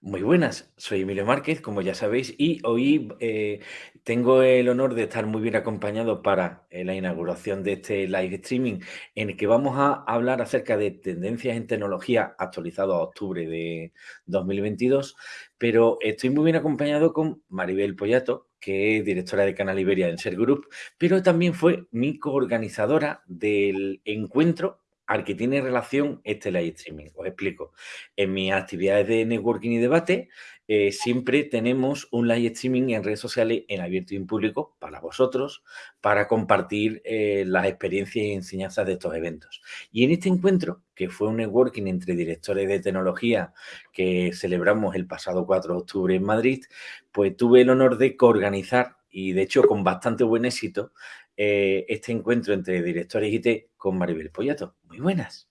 Muy buenas, soy Emilio Márquez, como ya sabéis, y hoy eh, tengo el honor de estar muy bien acompañado para eh, la inauguración de este live streaming en el que vamos a hablar acerca de tendencias en tecnología actualizado a octubre de 2022, pero estoy muy bien acompañado con Maribel Pollato, que es directora de Canal Iberia en Ser Group, pero también fue mi coorganizadora del encuentro al que tiene relación este live streaming. Os explico. En mis actividades de networking y debate, eh, siempre tenemos un live streaming en redes sociales en abierto y en público para vosotros, para compartir eh, las experiencias y enseñanzas de estos eventos. Y en este encuentro, que fue un networking entre directores de tecnología que celebramos el pasado 4 de octubre en Madrid, pues tuve el honor de coorganizar y de hecho con bastante buen éxito eh, este encuentro entre directores IT con Maribel Pollato. Muy buenas.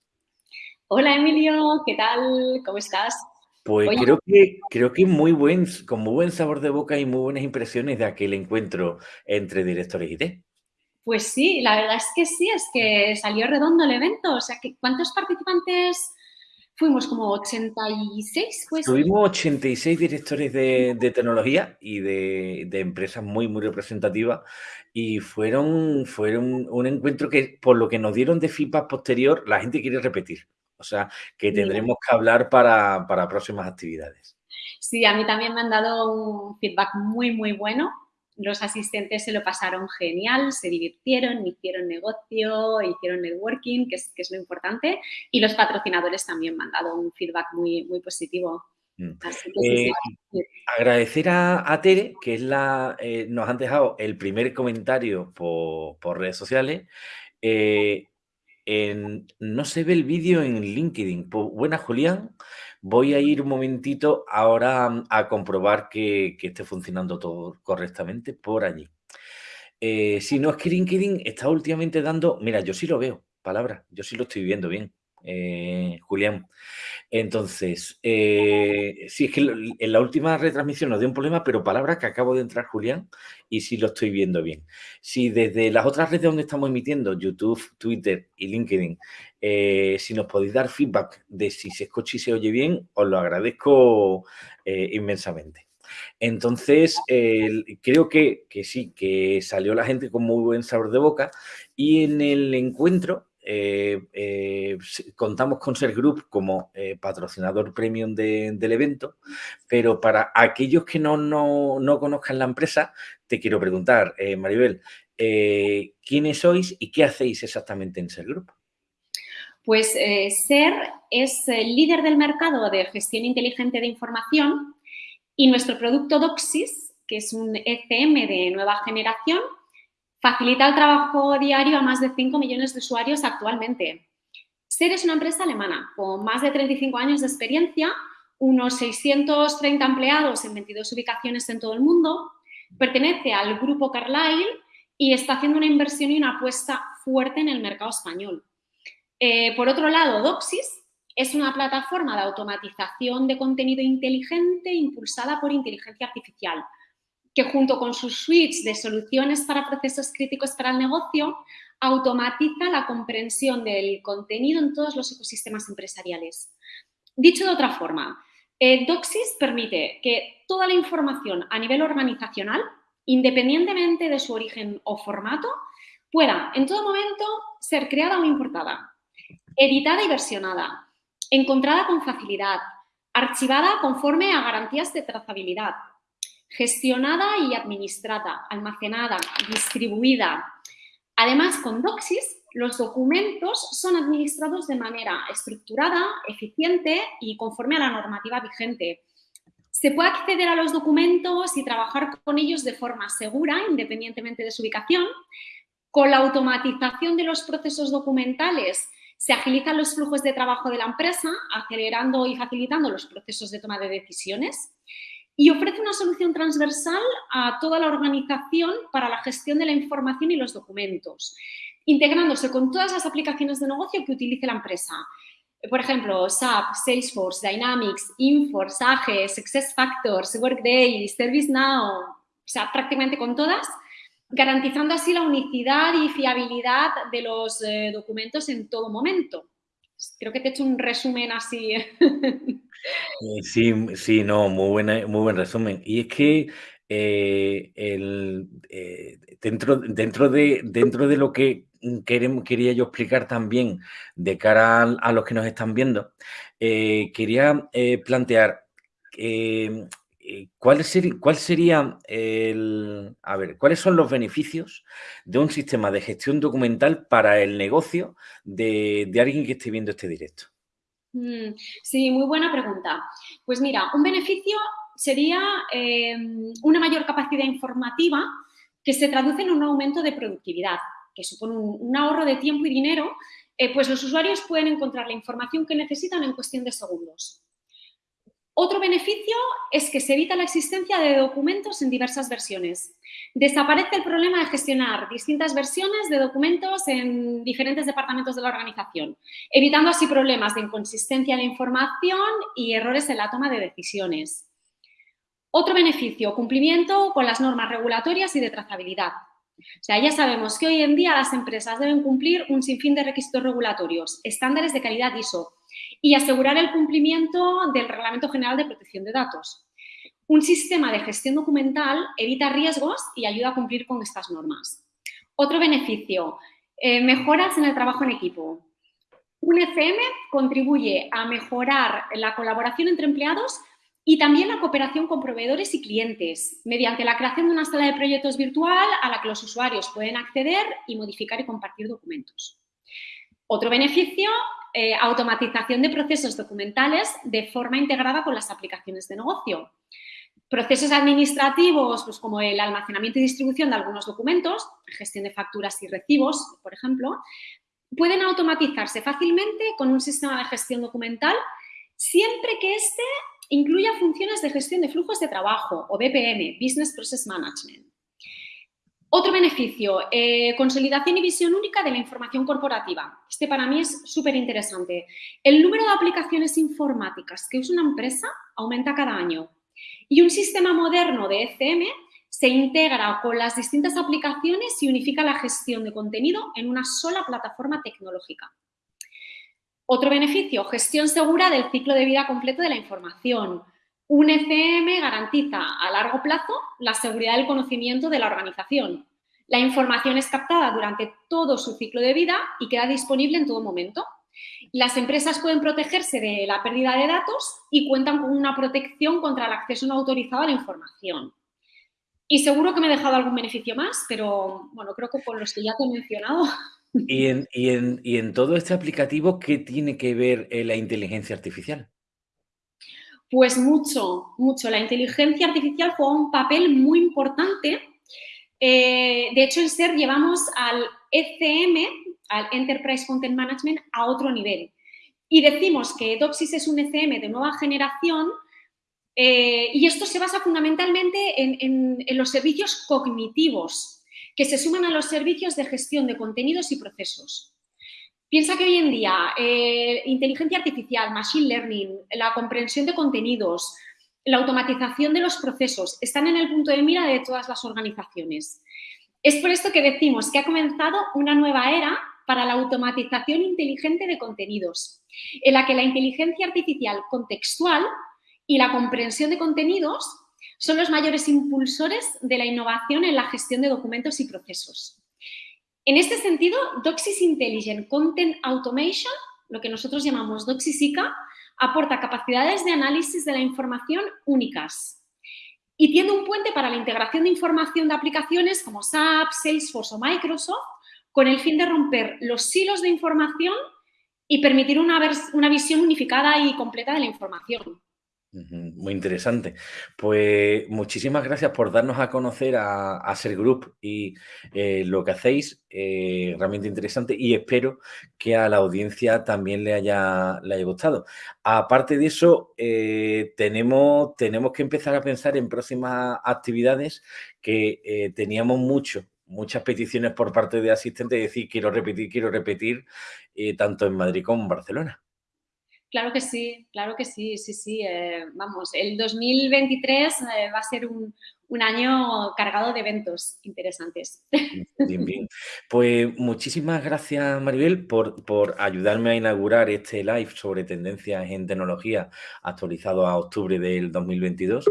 Hola Emilio, ¿qué tal? ¿Cómo estás? Pues creo que, creo que muy buen, con muy buen sabor de boca y muy buenas impresiones de aquel encuentro entre directores IT. Pues sí, la verdad es que sí, es que salió redondo el evento. O sea, ¿cuántos participantes fuimos? ¿Como 86? Pues? Tuvimos 86 directores de, tecnología y de, de, empresas muy, muy representativas y fueron, fueron un encuentro que, por lo que nos dieron de feedback posterior, la gente quiere repetir. O sea, que tendremos que hablar para, para próximas actividades. Sí, a mí también me han dado un feedback muy, muy bueno. Los asistentes se lo pasaron genial, se divirtieron, hicieron negocio, hicieron networking, que es, que es lo importante. Y los patrocinadores también me han dado un feedback muy, muy positivo. Mm. Eh, agradecer a, Tere, que es la, eh, nos han dejado el primer comentario por, por redes sociales. Eh, no se ve el vídeo en LinkedIn. Pues, buena, Julián. Voy a ir un momentito ahora a comprobar que, esté funcionando todo correctamente por allí. si no es que LinkedIn está últimamente dando... Mira, yo sí lo veo, palabra. Yo sí lo estoy viendo bien. Eh, Julián. Entonces, eh, sí, es que en la última retransmisión nos dio un problema, pero palabra que acabo de entrar, Julián, y sí lo estoy viendo bien. Si desde las otras redes donde estamos emitiendo, YouTube, Twitter y LinkedIn, eh, si nos podéis dar feedback de si se escucha y se oye bien, os lo agradezco inmensamente. Entonces, creo que, que, sí, que salió la gente con muy buen sabor de boca y en el encuentro eh, eh, contamos con Ser Group como eh, patrocinador premium del evento, pero para aquellos que no, no, conozcan la empresa, te quiero preguntar, Maribel, ¿quiénes sois y qué hacéis exactamente en Ser Group? Pues Ser es el líder del mercado de gestión inteligente de información y nuestro producto Doxis, que es un ECM de nueva generación, Facilita el trabajo diario a más de 5 millones de usuarios actualmente. SER es una empresa alemana con más de 35 años de experiencia, unos 630 empleados en 22 ubicaciones en todo el mundo, pertenece al grupo Carlyle y está haciendo una inversión y una apuesta fuerte en el mercado español. Eh, por otro lado, Doxis es una plataforma de automatización de contenido inteligente impulsada por inteligencia artificial que junto con sus suites de soluciones para procesos críticos para el negocio, automatiza la comprensión del contenido en todos los ecosistemas empresariales. Dicho de otra forma, eh, Doxis permite que toda la información a nivel organizacional, independientemente de su origen o formato, pueda en todo momento ser creada o importada, editada y versionada, encontrada con facilidad, archivada conforme a garantías de trazabilidad, gestionada y administrada, almacenada, distribuida. Además, con Doxis, los documentos son administrados de manera estructurada, eficiente y conforme a la normativa vigente. Se puede acceder a los documentos y trabajar con ellos de forma segura, independientemente de su ubicación. Con la automatización de los procesos documentales se agilizan los flujos de trabajo de la empresa, acelerando y facilitando los procesos de toma de decisiones y ofrece una solución transversal a toda la organización para la gestión de la información y los documentos, integrándose con todas las aplicaciones de negocio que utilice la empresa. Por ejemplo, SAP, Salesforce, Dynamics, Inforce, AGE, SuccessFactors, Workday, ServiceNow, o sea, prácticamente con todas, garantizando así la unicidad y fiabilidad de los eh, documentos en todo momento. Creo que te he hecho un resumen así. Eh, sí, sí, no, muy buena muy buen resumen. Y es que, eh, eh, dentro dentro de dentro de lo que, mm, querem quería yo explicar también de cara a los que nos están viendo, quería, plantear, ¿cuál seri cuál sería el a ver, cuáles son los beneficios de un sistema de gestión documental para el negocio de alguien que esté viendo este directo? Mm, sí, muy buena pregunta. Pues mira, un beneficio sería em, una mayor capacidad informativa que se traduce en un aumento de productividad, que supone un, un ahorro de tiempo y dinero, eh, pues los usuarios pueden encontrar la información que necesitan en cuestión de segundos. Otro beneficio es que se evita la existencia de documentos en diversas versiones. Desaparece el problema de gestionar distintas versiones de documentos en diferentes departamentos de la organización, evitando así problemas de inconsistencia de información y errores en la toma de decisiones. Otro beneficio, cumplimiento con las normas regulatorias y de trazabilidad. O sea, ya sabemos que hoy en día las empresas deben cumplir un sinfín de requisitos regulatorios, estándares de calidad ISO, y asegurar el cumplimiento del Reglamento General de Protección de Datos. Un sistema de gestión documental evita riesgos y ayuda a cumplir con estas normas. Otro beneficio, eh, mejoras en el trabajo en equipo. Un ECM contribuye a mejorar la colaboración entre empleados y también la cooperación con proveedores y clientes, mediante la creación de una sala de proyectos virtual a la que los usuarios pueden acceder y modificar y compartir documentos. Otro beneficio, eh, automatización de procesos documentales de forma integrada con las aplicaciones de negocio. Procesos administrativos, pues como el almacenamiento y distribución de algunos documentos, gestión de facturas y recibos, por ejemplo, pueden automatizarse fácilmente con un sistema de gestión documental siempre que éste incluya funciones de gestión de flujos de trabajo o BPM, Business Process Management. Otro beneficio, eh, consolidación y visión única de la información corporativa. Este para mí es súper interesante. El número de aplicaciones informáticas que usa una empresa aumenta cada año y un sistema moderno de ECM se integra con las distintas aplicaciones y unifica la gestión de contenido en una sola plataforma tecnológica. Otro beneficio, gestión segura del ciclo de vida completo de la información. Un ECM garantiza a largo plazo la seguridad del conocimiento de la organización. La información es captada durante todo su ciclo de vida y queda disponible en todo momento. Las empresas pueden protegerse de la pérdida de datos y cuentan con una protección contra el acceso no autorizado a la información. Y seguro que me he dejado algún beneficio más, pero bueno, creo que con los que ya te he mencionado. Y en, y en, todo este aplicativo, ¿qué tiene que ver eh, la inteligencia artificial? Pues mucho, mucho. La inteligencia artificial juega un papel muy importante. Eh, de hecho, en SER llevamos al ECM, al Enterprise Content Management, a otro nivel. Y decimos que Doxis es un ECM de nueva generación eh, y esto se basa fundamentalmente en, en los servicios cognitivos que se suman a los servicios de gestión de contenidos y procesos. Piensa que hoy en día eh, inteligencia artificial, machine learning, la comprensión de contenidos, la automatización de los procesos están en el punto de mira de todas las organizaciones. Es por esto que decimos que ha comenzado una nueva era para la automatización inteligente de contenidos, en la que la inteligencia artificial contextual y la comprensión de contenidos son los mayores impulsores de la innovación en la gestión de documentos y procesos. En este sentido, Doxis Intelligent Content Automation, lo que nosotros llamamos Doxis ICA, aporta capacidades de análisis de la información únicas y tiene un puente para la integración de información de aplicaciones como SAP, Salesforce o Microsoft con el fin de romper los silos de información y permitir una, una visión unificada y completa de la información. Muy interesante. Pues muchísimas gracias por darnos a conocer a, Ser Group y eh, lo que hacéis, eh, realmente interesante y espero que a la audiencia también le haya, le haya gustado. Aparte de eso, eh, tenemos, tenemos que empezar a pensar en próximas actividades que teníamos mucho, muchas peticiones por parte de asistentes de decir quiero repetir, quiero repetir, tanto en Madrid como en Barcelona. Claro que sí, claro que sí, sí, sí. Eh, vamos, el 2023 eh, va a ser un, un año cargado de eventos interesantes. Bien, bien. Pues muchísimas gracias, Maribel, por, por, ayudarme a inaugurar este live sobre tendencias en tecnología actualizado a octubre del 2022.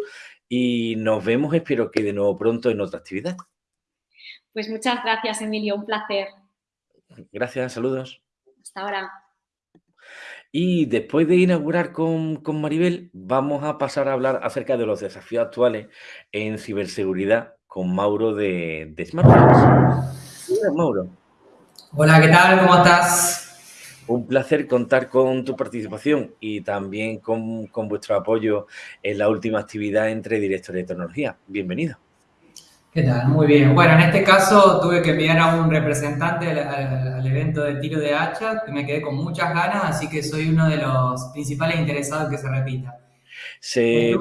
Y nos vemos, espero que de nuevo pronto en otra actividad. Pues muchas gracias, Emilio. Un placer. Gracias, saludos. Hasta ahora. Y después de inaugurar con, con, Maribel, vamos a pasar a hablar acerca de los desafíos actuales en ciberseguridad con Mauro de, de Smartphones. Hola, Mauro. Hola, ¿qué tal? ¿Cómo estás? Un placer contar con tu participación y también con, con vuestro apoyo en la última actividad entre directores de tecnología. Bienvenido. ¿Qué tal? Muy bien. Bueno, en este caso tuve que enviar a un representante al, al, al, evento de tiro de hacha, que me quedé con muchas ganas, así que soy uno de los principales interesados en que se repita. Se, eh,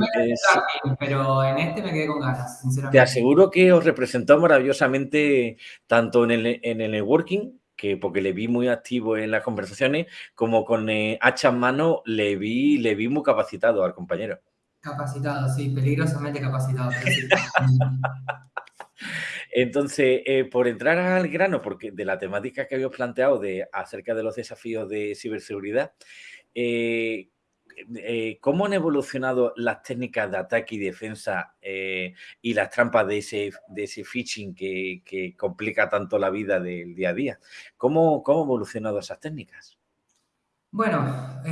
pero en este me quedé con ganas, sinceramente. Te aseguro que os representó maravillosamente tanto en el, en el networking, que porque le vi muy activo en las conversaciones, como con eh, hacha en mano le vi, le vi muy capacitado al compañero. Capacitado, sí, peligrosamente capacitado. Sí. Entonces, eh, por entrar al grano, porque de la temática que habíamos planteado de, acerca de los desafíos de ciberseguridad, eh, eh, ¿cómo han evolucionado las técnicas de ataque y defensa y las trampas de ese, de ese phishing que, que, complica tanto la vida del día a día? ¿Cómo, cómo han evolucionado esas técnicas? Bueno,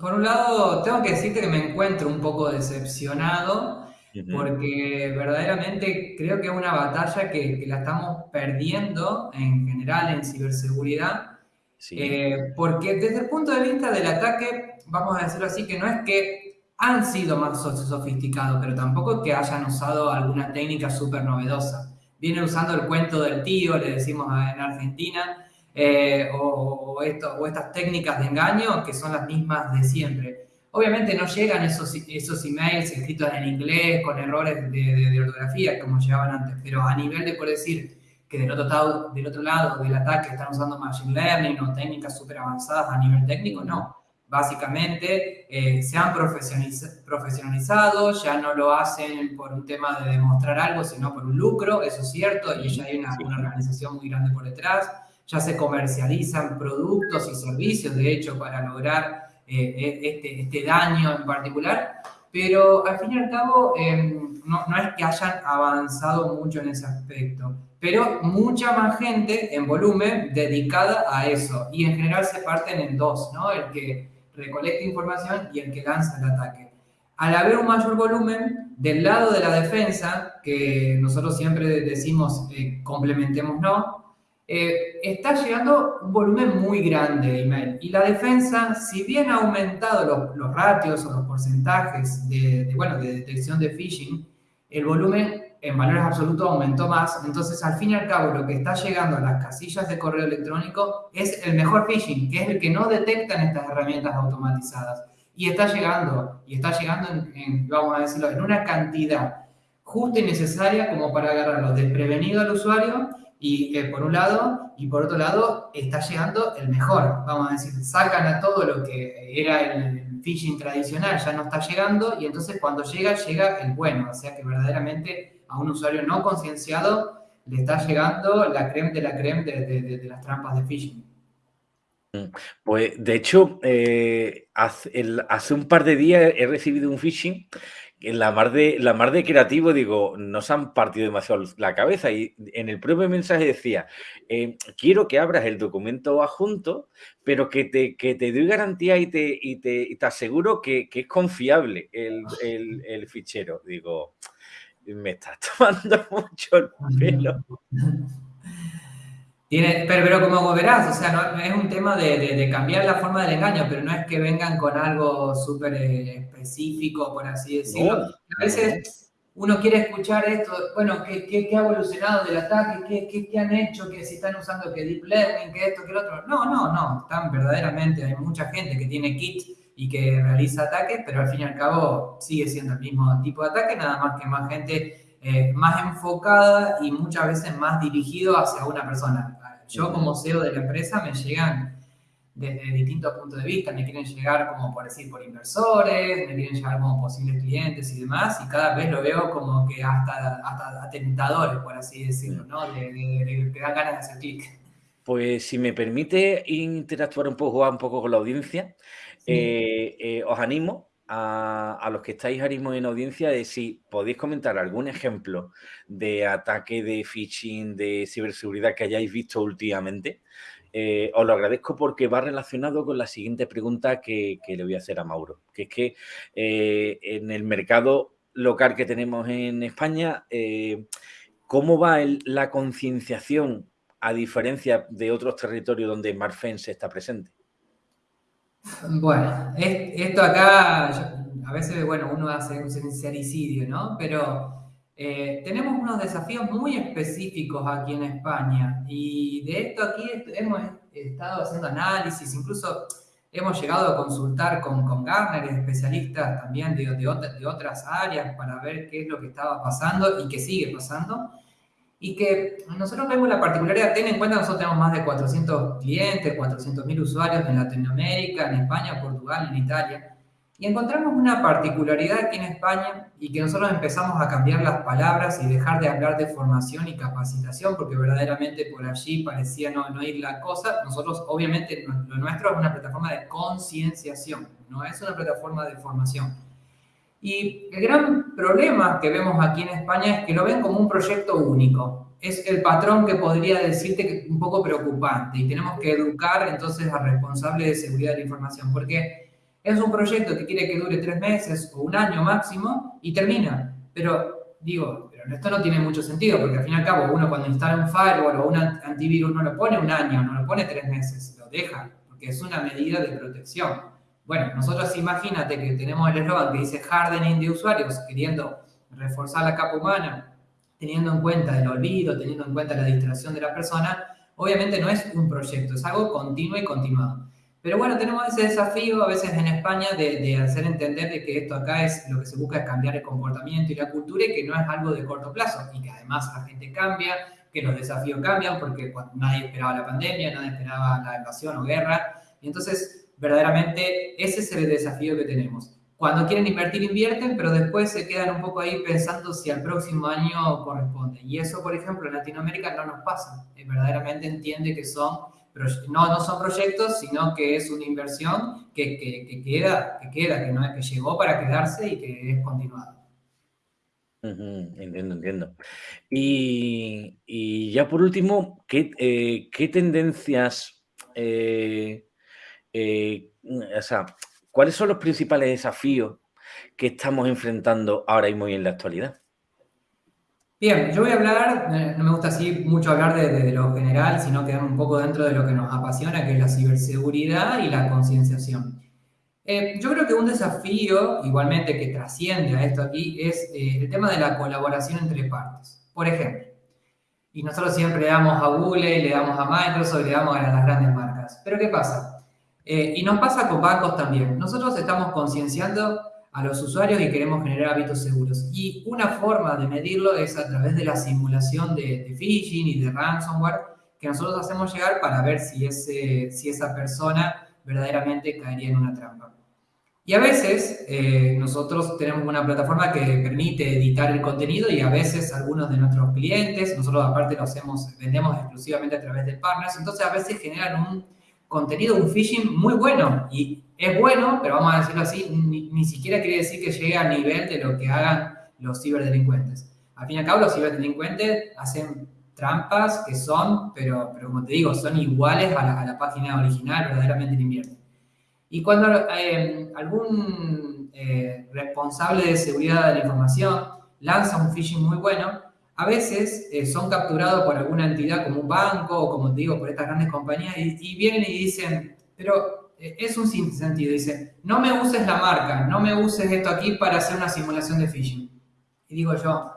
por un lado, tengo que decirte que me encuentro un poco decepcionado porque verdaderamente creo que es una batalla que, que, la estamos perdiendo en general en ciberseguridad, sí. eh, porque desde el punto de vista del ataque, vamos a decirlo así, que no es que han sido más sofisticados, pero tampoco que hayan usado alguna técnica súper novedosa. Vienen usando el cuento del tío, le decimos en Argentina, eh, o, o, esto, o estas técnicas de engaño que son las mismas de siempre. Obviamente no llegan esos, esos emails escritos en inglés con errores de, de, de, ortografía como llegaban antes, pero a nivel de por decir que del otro, lado, del otro lado del ataque están usando machine learning o técnicas súper avanzadas a nivel técnico, no. Básicamente eh, se han profesionaliz profesionalizado, ya no lo hacen por un tema de demostrar algo, sino por un lucro, eso es cierto, y ya hay una, una organización muy grande por detrás, ya se comercializan productos y servicios, de hecho, para lograr eh, este, este, daño en particular, pero al fin y al cabo eh, no, no, es que hayan avanzado mucho en ese aspecto, pero mucha más gente en volumen dedicada a eso, y en general se parten en dos, ¿no? El que recolecta información y el que lanza el ataque. Al haber un mayor volumen, del lado de la defensa, que nosotros siempre decimos eh, complementemos no, eh, está llegando un volumen muy grande de email. Y la defensa, si bien ha aumentado los, los ratios o los porcentajes de, de, bueno, de detección de phishing, el volumen en valores absolutos aumentó más. Entonces, al fin y al cabo, lo que está llegando a las casillas de correo electrónico es el mejor phishing, que es el que no detectan estas herramientas automatizadas. Y está llegando, y está llegando, en, en, vamos a decirlo, en una cantidad justa y necesaria como para agarrarlo desprevenido al usuario y por un lado, y por otro lado, está llegando el mejor, vamos a decir, sacan a todo lo que era el phishing tradicional, ya no está llegando, y entonces cuando llega, llega el bueno, o sea que verdaderamente a un usuario no concienciado le está llegando la creme de la creme de, las trampas de phishing. Pues de hecho, eh, hace, un par de días he recibido un phishing la mar de la mar de creativo digo, nos han partido demasiado la cabeza y en el propio mensaje decía, eh, quiero que abras el documento adjunto, pero que te, que te doy garantía y te, y te, y te aseguro que, que, es confiable el, el, el, fichero. Digo, me estás tomando mucho el pelo. Tiene, pero, pero, como verás, o sea, no, es un tema de, de, de, cambiar la forma del engaño, pero no es que vengan con algo súper eh, específico, por así decirlo. No, a veces uno quiere escuchar esto, bueno, ¿qué, qué, qué ha evolucionado del ataque? ¿Qué, ¿Qué, qué, han hecho? ¿Que si están usando que Deep Learning? ¿Que esto? ¿Que el otro? No, no, no. Están verdaderamente, hay mucha gente que tiene kit y que realiza ataques, pero al fin y al cabo sigue siendo el mismo tipo de ataque, nada más que más gente eh, más enfocada y muchas veces más dirigido hacia una persona. Yo como CEO de la empresa me llegan desde distintos puntos de vista. Me quieren llegar, como por decir, por inversores, me quieren llegar como posibles clientes y demás, y cada vez lo veo como que hasta, hasta atentadores, por así decirlo, ¿no? De, que dan ganas de hacer clic. Pues si me permite interactuar un poco, un poco con la audiencia, eh, eh, os animo a, los que estáis ahora mismo en audiencia de si podéis comentar algún ejemplo de ataque de phishing, de ciberseguridad que hayáis visto últimamente. Eh, os lo agradezco porque va relacionado con la siguiente pregunta que, le voy a hacer a Mauro, que es que en el mercado local que tenemos en España, ¿cómo va la concienciación a diferencia de otros territorios donde Marfense está presente? Bueno, esto acá, a veces, bueno, uno hace un sincericidio, ¿no? Pero eh, tenemos unos desafíos muy específicos aquí en España y de esto aquí hemos estado haciendo análisis, incluso hemos llegado a consultar con, con Gartner, especialistas también de, de otras áreas para ver qué es lo que estaba pasando y qué sigue pasando y que nosotros vemos la particularidad, ten en cuenta, nosotros tenemos más de 400 clientes, 400 mil usuarios en Latinoamérica, en España, Portugal, en Italia, y encontramos una particularidad aquí en España y que nosotros empezamos a cambiar las palabras y dejar de hablar de formación y capacitación, porque verdaderamente por allí parecía no, no ir la cosa. Nosotros, obviamente, lo nuestro es una plataforma de concienciación, no es una plataforma de formación. Y el gran problema que vemos aquí en España es que lo ven como un proyecto único. Es el patrón que podría decirte que es un poco preocupante y tenemos que educar entonces al responsable de seguridad de la información, porque es un proyecto que quiere que dure tres meses o un año máximo y termina. Pero digo, pero esto no tiene mucho sentido, porque al fin y al cabo uno cuando instala un firewall o un antivirus no lo pone un año, no lo pone tres meses, lo deja, porque es una medida de protección. Bueno, nosotros imagínate que tenemos el eslogan que dice hardening de usuarios, queriendo reforzar la capa humana, teniendo en cuenta el olvido, teniendo en cuenta la distracción de la persona, obviamente no es un proyecto, es algo continuo y continuado. Pero bueno, tenemos ese desafío a veces en España de, hacer entender de que esto acá es lo que se busca es cambiar el comportamiento y la cultura y que no es algo de corto plazo y que además la gente cambia, que los desafíos cambian porque nadie esperaba la pandemia, nadie esperaba la invasión o guerra. Y entonces verdaderamente ese es el desafío que tenemos. Cuando quieren invertir, invierten, pero después se quedan un poco ahí pensando si al próximo año corresponde. Y eso, por ejemplo, en Latinoamérica no nos pasa. Eh, verdaderamente entiende que son, no, no son proyectos, sino que es una inversión que, que, queda, que queda, que, no, que llegó para quedarse y que es continuada. entiendo, entiendo. Y, y, ya por último, ¿qué, eh, qué tendencias eh, eh, ¿cuáles son los principales desafíos que estamos enfrentando ahora y en la actualidad? Bien, yo voy a hablar, eh, no me gusta así mucho hablar de, lo general, sino quedarme un poco dentro de lo que nos apasiona, que es la ciberseguridad y la concienciación. Eh, yo creo que un desafío, igualmente que trasciende a esto aquí, es el tema de la colaboración entre partes. Por ejemplo, y nosotros siempre le damos a Google, le damos a Microsoft, le damos a las grandes marcas. Pero ¿qué pasa? Eh, y nos pasa con bancos también. Nosotros estamos concienciando a los usuarios y queremos generar hábitos seguros. Y una forma de medirlo es a través de la simulación de, phishing y de ransomware que nosotros hacemos llegar para ver si, ese, si esa persona verdaderamente caería en una trampa. Y a veces eh, nosotros tenemos una plataforma que permite editar el contenido y a veces algunos de nuestros clientes, nosotros aparte lo hacemos, vendemos exclusivamente a través de partners, entonces a veces generan un contenido, un phishing muy bueno. Y es bueno, pero vamos a decirlo así, ni, siquiera quiere decir que llegue al nivel de lo que hagan los ciberdelincuentes. Al fin y al cabo, los ciberdelincuentes hacen trampas que son, pero, pero como te digo, son iguales a la, página original, verdaderamente invierten. Y cuando eh, algún eh, responsable de seguridad de la información lanza un phishing muy bueno, a veces eh, son capturados por alguna entidad como un banco o como digo, por estas grandes compañías y, vienen y dicen, pero eh, es un sentido, dice, no me uses la marca, no me uses esto aquí para hacer una simulación de phishing. Y digo yo,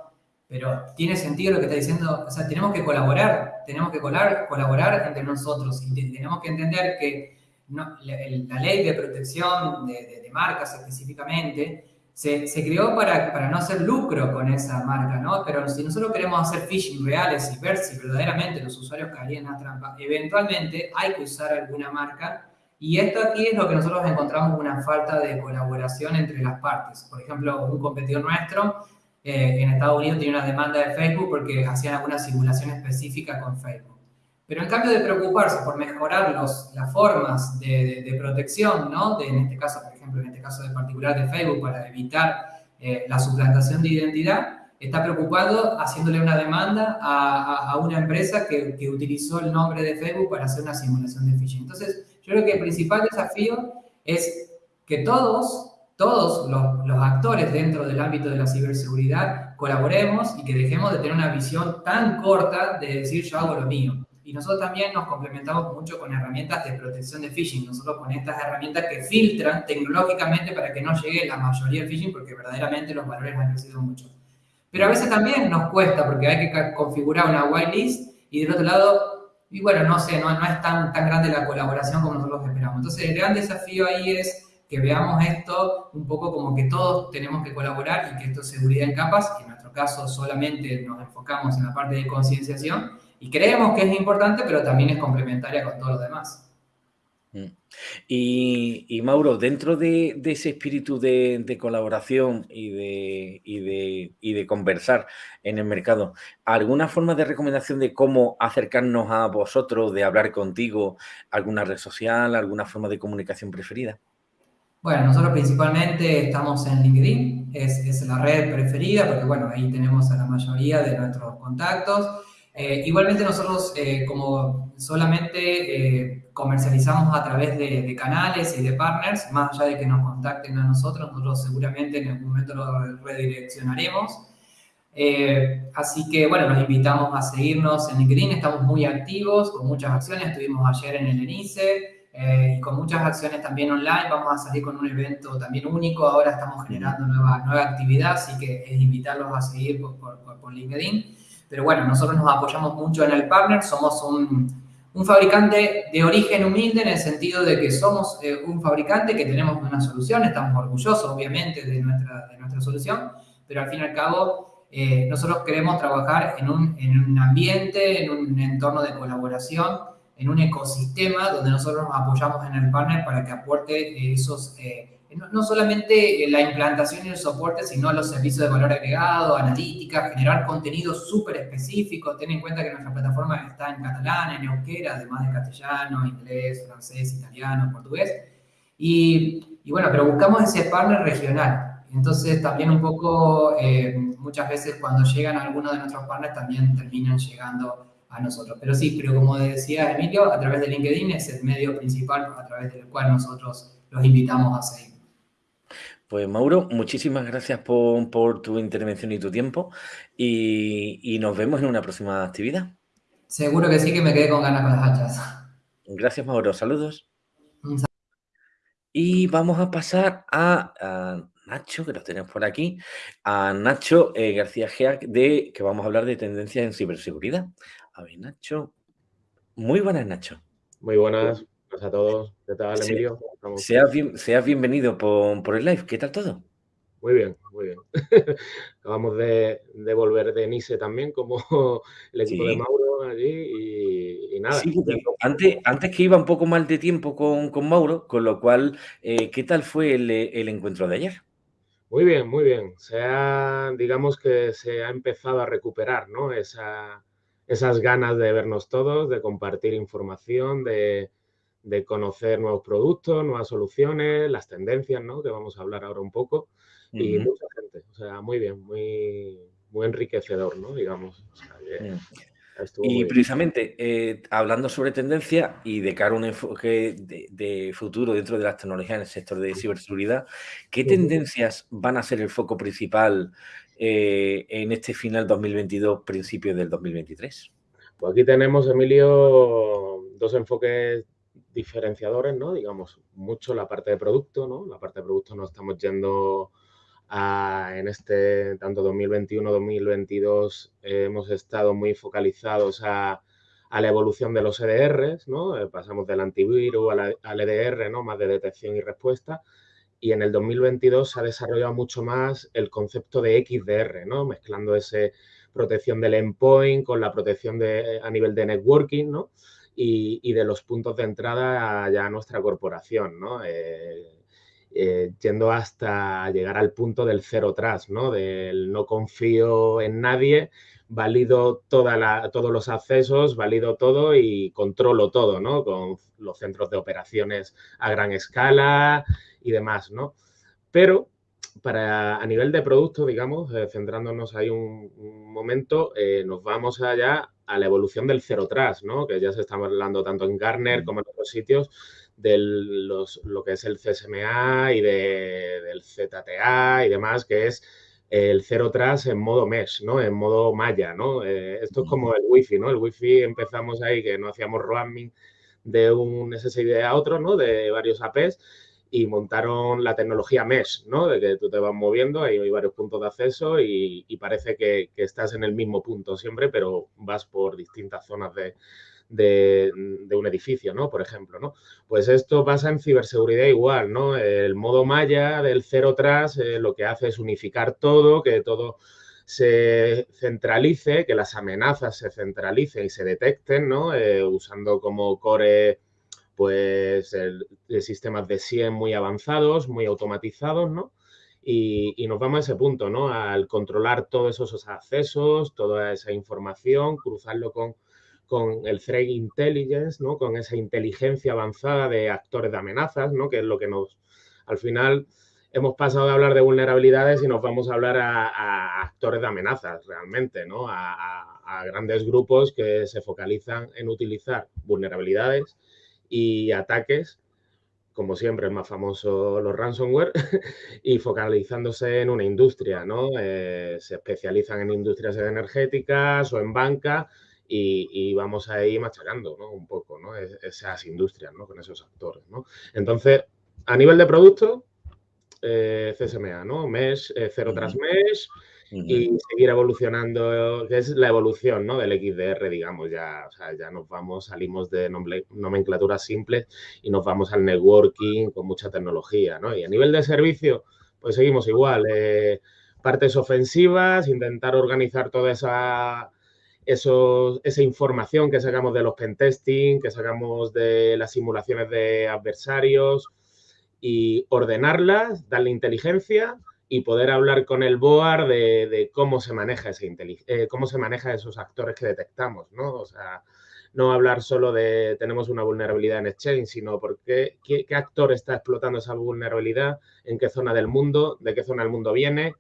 pero tiene sentido lo que está diciendo, o sea, tenemos que colaborar, tenemos que colaborar entre nosotros y tenemos que entender que la, ley de protección de marcas específicamente se, creó para, para, no hacer lucro con esa marca, ¿no? Pero si nosotros queremos hacer phishing reales y ver si verdaderamente los usuarios caerían la trampa, eventualmente hay que usar alguna marca Y esto aquí es lo que nosotros encontramos una falta de colaboración entre las partes. Por ejemplo, un competidor nuestro eh, en Estados Unidos tiene una demanda de Facebook porque hacían alguna simulación específica con Facebook. Pero en cambio de preocuparse por mejorar los, las formas de, protección, ¿no? De, en este caso, por ejemplo, en este caso de particular de Facebook, para evitar eh, la suplantación de identidad, está preocupado haciéndole una demanda a, a, una empresa que, que, utilizó el nombre de Facebook para hacer una simulación de phishing. Entonces, yo creo que el principal desafío es que todos, todos los, los actores dentro del ámbito de la ciberseguridad colaboremos y que dejemos de tener una visión tan corta de decir yo hago lo mío. Y nosotros también nos complementamos mucho con herramientas de protección de phishing, nosotros con estas herramientas que filtran tecnológicamente para que no llegue la mayoría del phishing, porque verdaderamente los valores han crecido mucho. Pero a veces también nos cuesta porque hay que configurar una whitelist y del otro lado, y bueno, no sé, no, no es tan, tan grande la colaboración como nosotros esperamos. Entonces, el gran desafío ahí es que veamos esto un poco como que todos tenemos que colaborar y que esto es seguridad en capas, que en nuestro caso solamente nos enfocamos en la parte de concienciación y creemos que es importante, pero también es complementaria con todo lo demás. Mm. Y, Mauro, dentro de, ese espíritu de, colaboración y de, de, conversar en el mercado, ¿alguna forma de recomendación de cómo acercarnos a vosotros, de hablar contigo, alguna red social, alguna forma de comunicación preferida? Bueno, nosotros principalmente estamos en LinkedIn, es, es la red preferida porque, bueno, ahí tenemos a la mayoría de nuestros contactos. Eh, igualmente nosotros eh, como solamente eh, comercializamos a través de, canales y de partners, más allá de que nos contacten a nosotros, nosotros seguramente en algún momento lo redireccionaremos. así que bueno, los invitamos a seguirnos en LinkedIn, estamos muy activos con muchas acciones, estuvimos ayer en el ENICE y con muchas acciones también online, vamos a salir con un evento también único, ahora estamos generando nueva, nueva actividad, así que es invitarlos a seguir por, por, por LinkedIn. Pero bueno, nosotros nos apoyamos mucho en el partner, somos un, un fabricante de origen humilde en el sentido de que somos eh, un fabricante que tenemos una solución, estamos orgullosos obviamente de nuestra, de nuestra solución, pero al fin y al cabo eh, nosotros queremos trabajar en un, en un ambiente, en un entorno de colaboración, en un ecosistema donde nosotros nos apoyamos en el partner para que aporte esos... Eh, no, solamente la implantación y el soporte, sino los servicios de valor agregado, analítica, generar contenido súper específico. Ten en cuenta que nuestra plataforma está en catalán, en euskera, además de castellano, inglés, francés, italiano, portugués. Y, y bueno, pero buscamos ese partner regional. Entonces, también un poco, eh, muchas veces cuando llegan algunos de nuestros partners, también terminan llegando a nosotros. Pero sí, pero como decía Emilio, a través de LinkedIn es el medio principal a través del cual nosotros los invitamos a seguir. Pues Mauro, muchísimas gracias por, tu intervención y tu tiempo y, nos vemos en una próxima actividad. Seguro que sí, que me quedé con ganas con las hachas. Gracias Mauro, saludos. Y vamos a pasar a, Nacho, que lo tenemos por aquí, a Nacho eh, García Geac, de que vamos a hablar de tendencias en ciberseguridad. A ver, Nacho. Muy buenas, Nacho. Muy buenas. A todos. ¿Qué tal, Emilio? Seas, bien, bienvenido por, el live. ¿Qué tal todo? Muy bien, muy bien. Acabamos de, volver de Nice también, como el equipo de Mauro allí y, nada. antes, antes que iba un poco mal de tiempo con, Mauro, con lo cual, eh, ¿qué tal fue el, encuentro de ayer? Muy bien, muy bien. Se ha, digamos que se ha empezado a recuperar, ¿no? Esa, esas ganas de vernos todos, de compartir información, de, de conocer nuevos productos, nuevas soluciones, las tendencias, ¿no? Que vamos a hablar ahora un poco. Y mucha gente, o sea, muy bien, muy, muy enriquecedor, ¿no? Digamos. y precisamente, eh, hablando sobre tendencia y de cara a un enfoque de, futuro dentro de las tecnologías en el sector de ciberseguridad, ¿qué tendencias van a ser el foco principal eh, en este final 2022, principios del 2023? Pues aquí tenemos, Emilio, dos enfoques diferenciadores, ¿no? Digamos, mucho la parte de producto, ¿no? La parte de producto nos estamos yendo a, en este, tanto 2021-2022, hemos estado muy focalizados a, a, la evolución de los EDRs, ¿no? Eh, pasamos del antivirus al EDR, ¿no? Más de detección y respuesta. Y en el 2022 se ha desarrollado mucho más el concepto de XDR, ¿no? Mezclando ese protección del endpoint con la protección de, a nivel de networking, ¿no? Y, de los puntos de entrada ya a nuestra corporación, ¿no? Eh, eh, yendo hasta llegar al punto del cero tras, ¿no? Del no confío en nadie, valido todos los accesos, valido todo y controlo todo, ¿no? Con los centros de operaciones a gran escala y demás, ¿no? Pero para, a nivel de producto, digamos, eh, centrándonos ahí un, momento, nos vamos allá a la evolución del cero tras, ¿no? Que ya se está hablando tanto en Garner como en otros sitios de lo que es el CSMA y de, del ZTA y demás, que es el cero tras en modo mesh, ¿no? En modo malla, ¿no? Eh, esto es como el wifi, ¿no? El wifi empezamos ahí que no hacíamos roaming de un SSID a otro, ¿no? De varios APs y montaron la tecnología mesh, ¿no? De que tú te vas moviendo, hay varios puntos de acceso y, parece que, que, estás en el mismo punto siempre, pero vas por distintas zonas de, de, un edificio, ¿no? Por ejemplo, ¿no? Pues esto pasa en ciberseguridad igual, ¿no? El modo malla del cero tras eh, lo que hace es unificar todo, que todo se centralice, que las amenazas se centralicen y se detecten, ¿no? Eh, usando como core, pues, el, sistemas de SIEM muy avanzados, muy automatizados, ¿no? Y, y, nos vamos a ese punto, ¿no? Al controlar todos esos accesos, toda esa información, cruzarlo con con el threat intelligence, ¿no? Con esa inteligencia avanzada de actores de amenazas, ¿no? Que es lo que nos, al final, hemos pasado de hablar de vulnerabilidades y nos vamos a hablar a, actores de amenazas realmente, ¿no? A, grandes grupos que se focalizan en utilizar vulnerabilidades y ataques, como siempre es más famoso los ransomware, y focalizándose en una industria, ¿no? Eh, se especializan en industrias energéticas o en banca y, vamos a ir machacando ¿no? un poco ¿no? esas industrias ¿no? con esos actores. ¿no? Entonces, a nivel de producto, eh, CSMA, ¿no? Mesh, eh, cero tras mesh y seguir evolucionando, que es la evolución ¿no? del XDR, digamos, ya, o sea, ya nos vamos, salimos de nomenclaturas simples y nos vamos al networking con mucha tecnología, ¿no? Y a nivel de servicio, pues seguimos igual, eh, partes ofensivas, intentar organizar toda esa esa información que sacamos de los pentesting, que sacamos de las simulaciones de adversarios y ordenarlas, darle inteligencia y poder hablar con el BOAR de, cómo se maneja ese eh, cómo se maneja esos actores que detectamos, ¿no? O sea, no hablar solo de tenemos una vulnerabilidad en Exchange, sino porque qué, qué actor está explotando esa vulnerabilidad, en qué zona del mundo, de qué zona del mundo viene,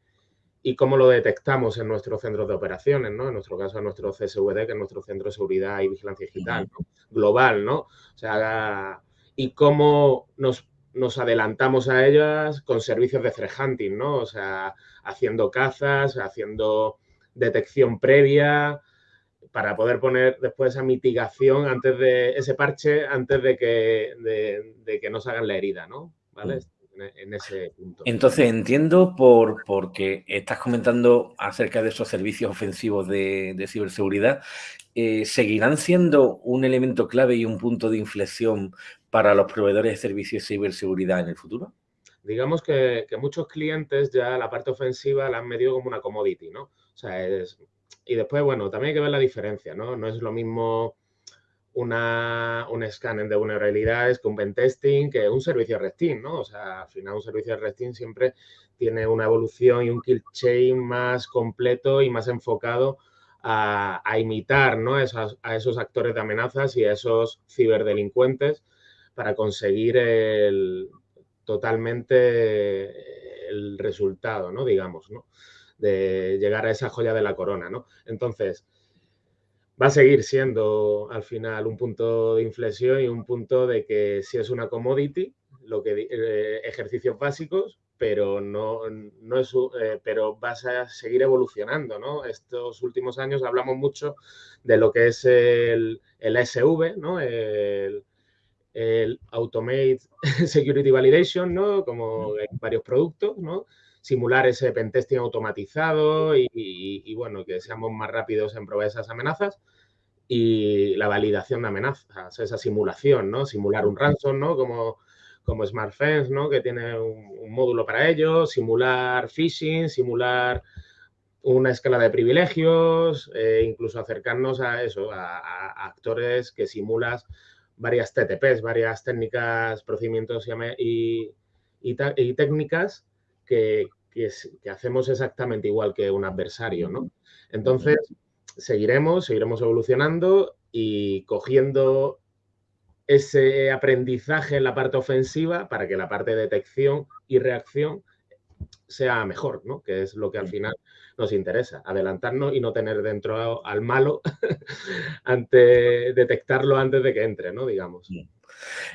y cómo lo detectamos en nuestros centros de operaciones, ¿no? En nuestro caso, en nuestro CSVD, que es nuestro centro de seguridad y vigilancia digital, global, ¿no? O sea, y cómo nos, nos, adelantamos a ellas con servicios de threat hunting, ¿no? O sea, haciendo cazas, haciendo detección previa para poder poner después esa mitigación antes de ese parche antes de que, de, de que nos hagan la herida, ¿no? ¿Vale? en ese punto. Entonces entiendo por porque estás comentando acerca de esos servicios ofensivos de, ciberseguridad, eh, ¿seguirán siendo un elemento clave y un punto de inflexión para los proveedores de servicios de ciberseguridad en el futuro? Digamos que, muchos clientes ya la parte ofensiva la han medido como una commodity, ¿no? O sea, es, y después, bueno, también hay que ver la diferencia, ¿no? No es lo mismo una, un escáner de vulnerabilidades con pentesting que un servicio de RESTIN, ¿no? O sea, al final un servicio de RESTIN siempre tiene una evolución y un kill chain más completo y más enfocado a, imitar ¿no? a esos actores de amenazas y a esos ciberdelincuentes para conseguir el, totalmente el resultado, ¿no? Digamos, ¿no? De llegar a esa joya de la corona, ¿no? Entonces, va a seguir siendo al final un punto de inflexión y un punto de que si es una commodity, lo que eh, ejercicios básicos, pero no, no es eh, pero vas a seguir evolucionando, ¿no? Estos últimos años hablamos mucho de lo que es el, el SV, ¿no? El, el Automate Security Validation, ¿no? Como en varios productos, ¿no? simular ese pentesting automatizado y, bueno, que seamos más rápidos en probar esas amenazas y la validación de amenazas, esa simulación, ¿no? Simular un ransom, ¿no? Como, como SmartFence, ¿no? Que tiene un, módulo para ello, simular phishing, simular una escala de privilegios, eh, incluso acercarnos a eso, a, actores que simulas varias TTPs, varias técnicas, procedimientos y, y, técnicas que, que, hacemos exactamente igual que un adversario, ¿no? Entonces, seguiremos, seguiremos evolucionando y cogiendo ese aprendizaje en la parte ofensiva para que la parte de detección y reacción sea mejor, ¿no? Que es lo que al final nos interesa, adelantarnos y no tener dentro al malo ante detectarlo antes de que entre, ¿no? Digamos.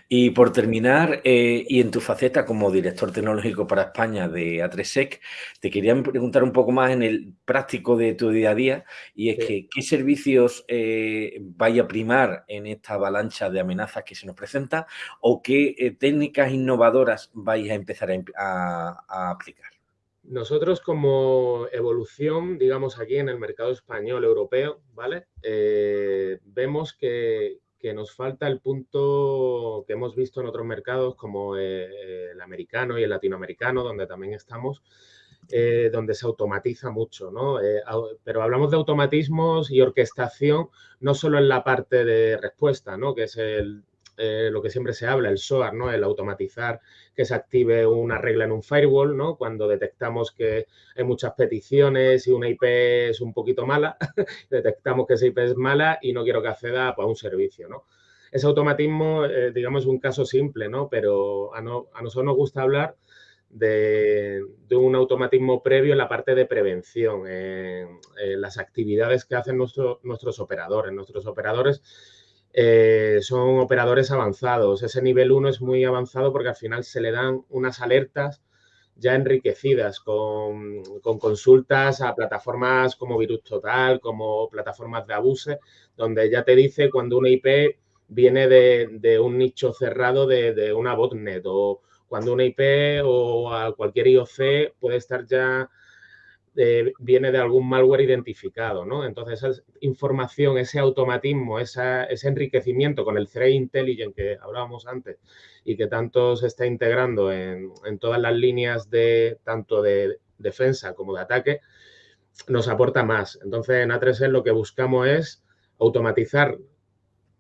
Y por terminar, eh, y en tu faceta como director tecnológico para España de A3SEC, te quería preguntar un poco más en el práctico de tu día a día, y es que qué servicios eh, vaya a primar en esta avalancha de amenazas que se nos presenta, o qué eh, técnicas innovadoras vais a empezar a, aplicar. Nosotros como evolución, digamos aquí en el mercado español europeo, ¿vale? vemos que, que nos falta el punto que hemos visto en otros mercados como eh, el americano y el latinoamericano, donde también estamos, eh, donde se automatiza mucho, ¿no? Eh, pero hablamos de automatismos y orquestación no solo en la parte de respuesta, ¿no? Que es el, eh, lo que siempre se habla, el SOAR, ¿no? El automatizar que se active una regla en un firewall, ¿no? Cuando detectamos que hay muchas peticiones y una IP es un poquito mala, detectamos que esa IP es mala y no quiero que acceda a un servicio, ¿no? Ese automatismo, eh, digamos, es un caso simple, ¿no? Pero a, nosotros nos gusta hablar de, un automatismo previo en la parte de prevención, en, las actividades que hacen nuestros operadores. Nuestros operadores eh, son operadores avanzados. Ese nivel 1 es muy avanzado porque al final se le dan unas alertas ya enriquecidas con, consultas a plataformas como Virus Total, como plataformas de Abuse, donde ya te dice cuando una IP viene de, un nicho cerrado de, de, una botnet o cuando una IP o a cualquier IOC puede estar ya viene de algún malware identificado, ¿no? Entonces, esa información, ese automatismo, ese enriquecimiento con el Threat Intelligence que hablábamos antes y que tanto se está integrando en, todas las líneas de tanto de defensa como de ataque, nos aporta más. Entonces, en A3S lo que buscamos es automatizar,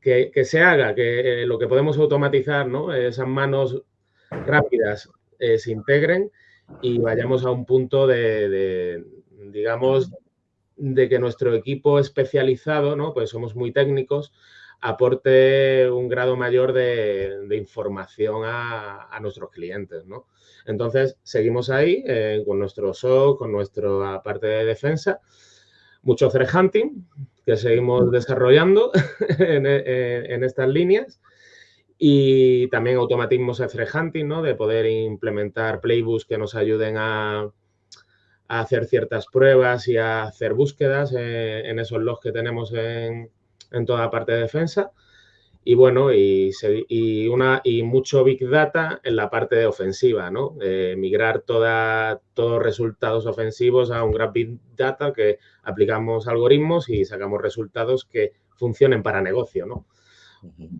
que, se haga, que lo que podemos automatizar, ¿no? Esas manos rápidas eh, se integren y vayamos a un punto de, digamos, de que nuestro equipo especializado, ¿no? Pues somos muy técnicos, aporte un grado mayor de, información a, nuestros clientes, ¿no? Entonces, seguimos ahí eh, con nuestro SOC, con nuestra parte de defensa, mucho threat hunting que seguimos desarrollando en, en estas líneas y también automatismos de threat hunting, ¿no? De poder implementar playbooks que nos ayuden a, hacer ciertas pruebas y a hacer búsquedas en, esos logs que tenemos en, toda la parte de defensa. Y bueno, y, una, y mucho Big Data en la parte de ofensiva, ¿no? migrar toda, todos resultados ofensivos a un gran Big Data que aplicamos algoritmos y sacamos resultados que funcionen para negocio, ¿no?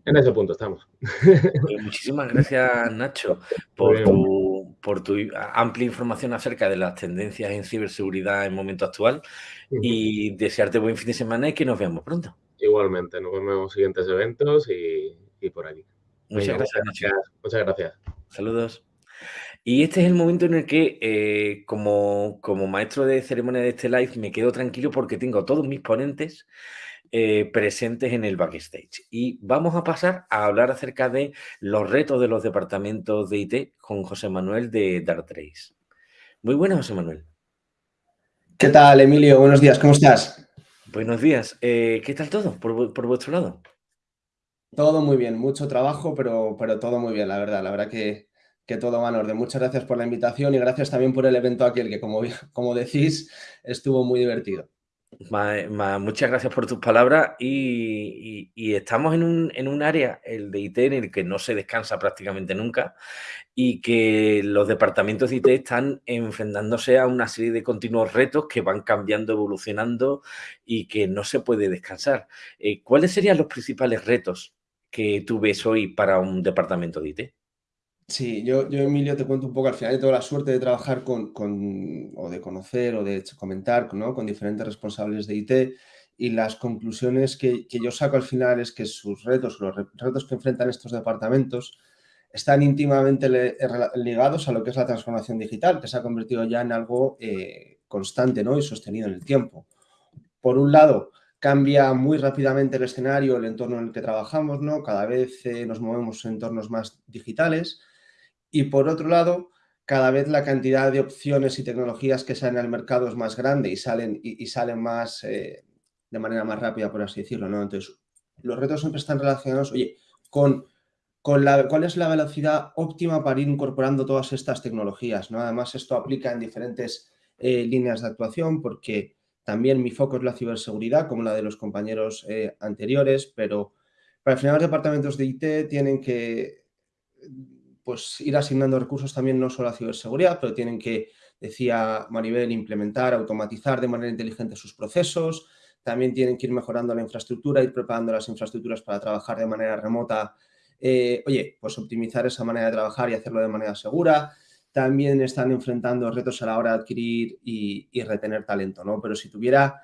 En ese punto estamos. Muchísimas gracias, Nacho, por tu, por tu, amplia información acerca de las tendencias en ciberseguridad en el momento actual y desearte buen fin de semana y que nos veamos pronto. Igualmente, nos vemos en los siguientes eventos y, por aquí. Muchas gracias, Nacho. Muchas gracias. Saludos. Y este es el momento en el que, eh, como, como maestro de ceremonia de este live, me quedo tranquilo porque tengo todos mis ponentes eh, presentes en el backstage. Y vamos a pasar a hablar acerca de los retos de los departamentos de IT con José Manuel de Dartrace. Muy buenas, José Manuel. ¿Qué tal, Emilio? Buenos días, ¿cómo estás? Buenos días. Eh, ¿Qué tal todo por, vuestro lado? Todo muy bien, mucho trabajo, pero, pero todo muy bien, la verdad. La verdad que, que todo va en orden. Muchas gracias por la invitación y gracias también por el evento aquel, que como, como decís, estuvo muy divertido muchas gracias por tus palabras y, estamos en un, área, el de IT, en el que no se descansa prácticamente nunca y que los departamentos de IT están enfrentándose a una serie de continuos retos que van cambiando, evolucionando y que no se puede descansar. Eh, ¿Cuáles serían los principales retos que tú ves hoy para un departamento de IT? Sí, yo, yo, Emilio, te cuento un poco, al final tengo la suerte de trabajar con, o de conocer o de comentar ¿no? con diferentes responsables de IT y las conclusiones que, yo saco al final es que sus retos, los retos que enfrentan estos departamentos están íntimamente ligados a lo que es la transformación digital, que se ha convertido ya en algo eh, constante ¿no? y sostenido en el tiempo. Por un lado, cambia muy rápidamente el escenario, el entorno en el que trabajamos, ¿no? Cada vez eh, nos movemos en entornos más digitales y por otro lado, cada vez la cantidad de opciones y tecnologías que salen al mercado es más grande y salen, y, salen más eh, de manera más rápida, por así decirlo, ¿no? Entonces, los retos siempre están relacionados, oye, con, con la, cuál es la velocidad óptima para ir incorporando todas estas tecnologías, ¿no? Además, esto aplica en diferentes eh, líneas de actuación porque también mi foco es la ciberseguridad, como la de los compañeros eh, anteriores, pero para al final los departamentos de IT tienen que pues, ir asignando recursos también no solo a ciberseguridad, pero tienen que, decía Maribel, implementar, automatizar de manera inteligente sus procesos, también tienen que ir mejorando la infraestructura, ir preparando las infraestructuras para trabajar de manera remota. Eh, oye, pues optimizar esa manera de trabajar y hacerlo de manera segura. También están enfrentando retos a la hora de adquirir y, retener talento, ¿no? Pero si tuviera,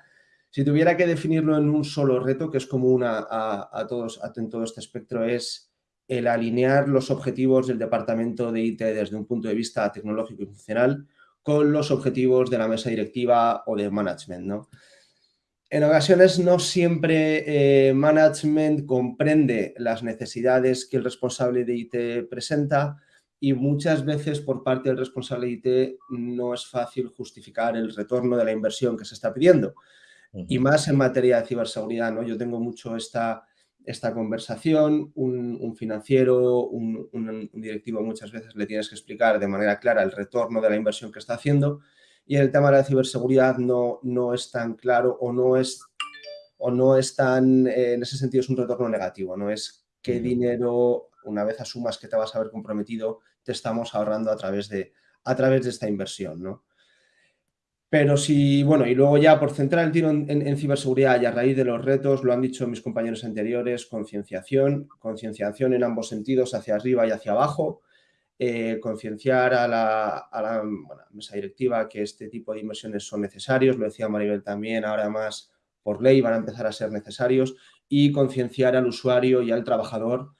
si tuviera que definirlo en un solo reto, que es común a, a, todos en todo este espectro, es el alinear los objetivos del departamento de IT desde un punto de vista tecnológico y funcional con los objetivos de la mesa directiva o de management, ¿no? En ocasiones no siempre eh, management comprende las necesidades que el responsable de IT presenta y muchas veces por parte del responsable de IT no es fácil justificar el retorno de la inversión que se está pidiendo. Y más en materia de ciberseguridad, ¿no? Yo tengo mucho esta, esta conversación, un, financiero, un, un, directivo muchas veces le tienes que explicar de manera clara el retorno de la inversión que está haciendo y el tema de la ciberseguridad no, no es tan claro o no es, o no es tan, eh, en ese sentido es un retorno negativo, no es qué dinero, una vez asumas que te vas a haber comprometido, te estamos ahorrando a través de, a través de esta inversión, ¿no? Pero si, bueno, y luego ya por centrar el tiro en, ciberseguridad y a raíz de los retos, lo han dicho mis compañeros anteriores, concienciación, concienciación en ambos sentidos, hacia arriba y hacia abajo, eh, concienciar a, la, mesa directiva que este tipo de inversiones son necesarios, lo decía Maribel también, ahora más por ley van a empezar a ser necesarios, y concienciar al usuario y al trabajador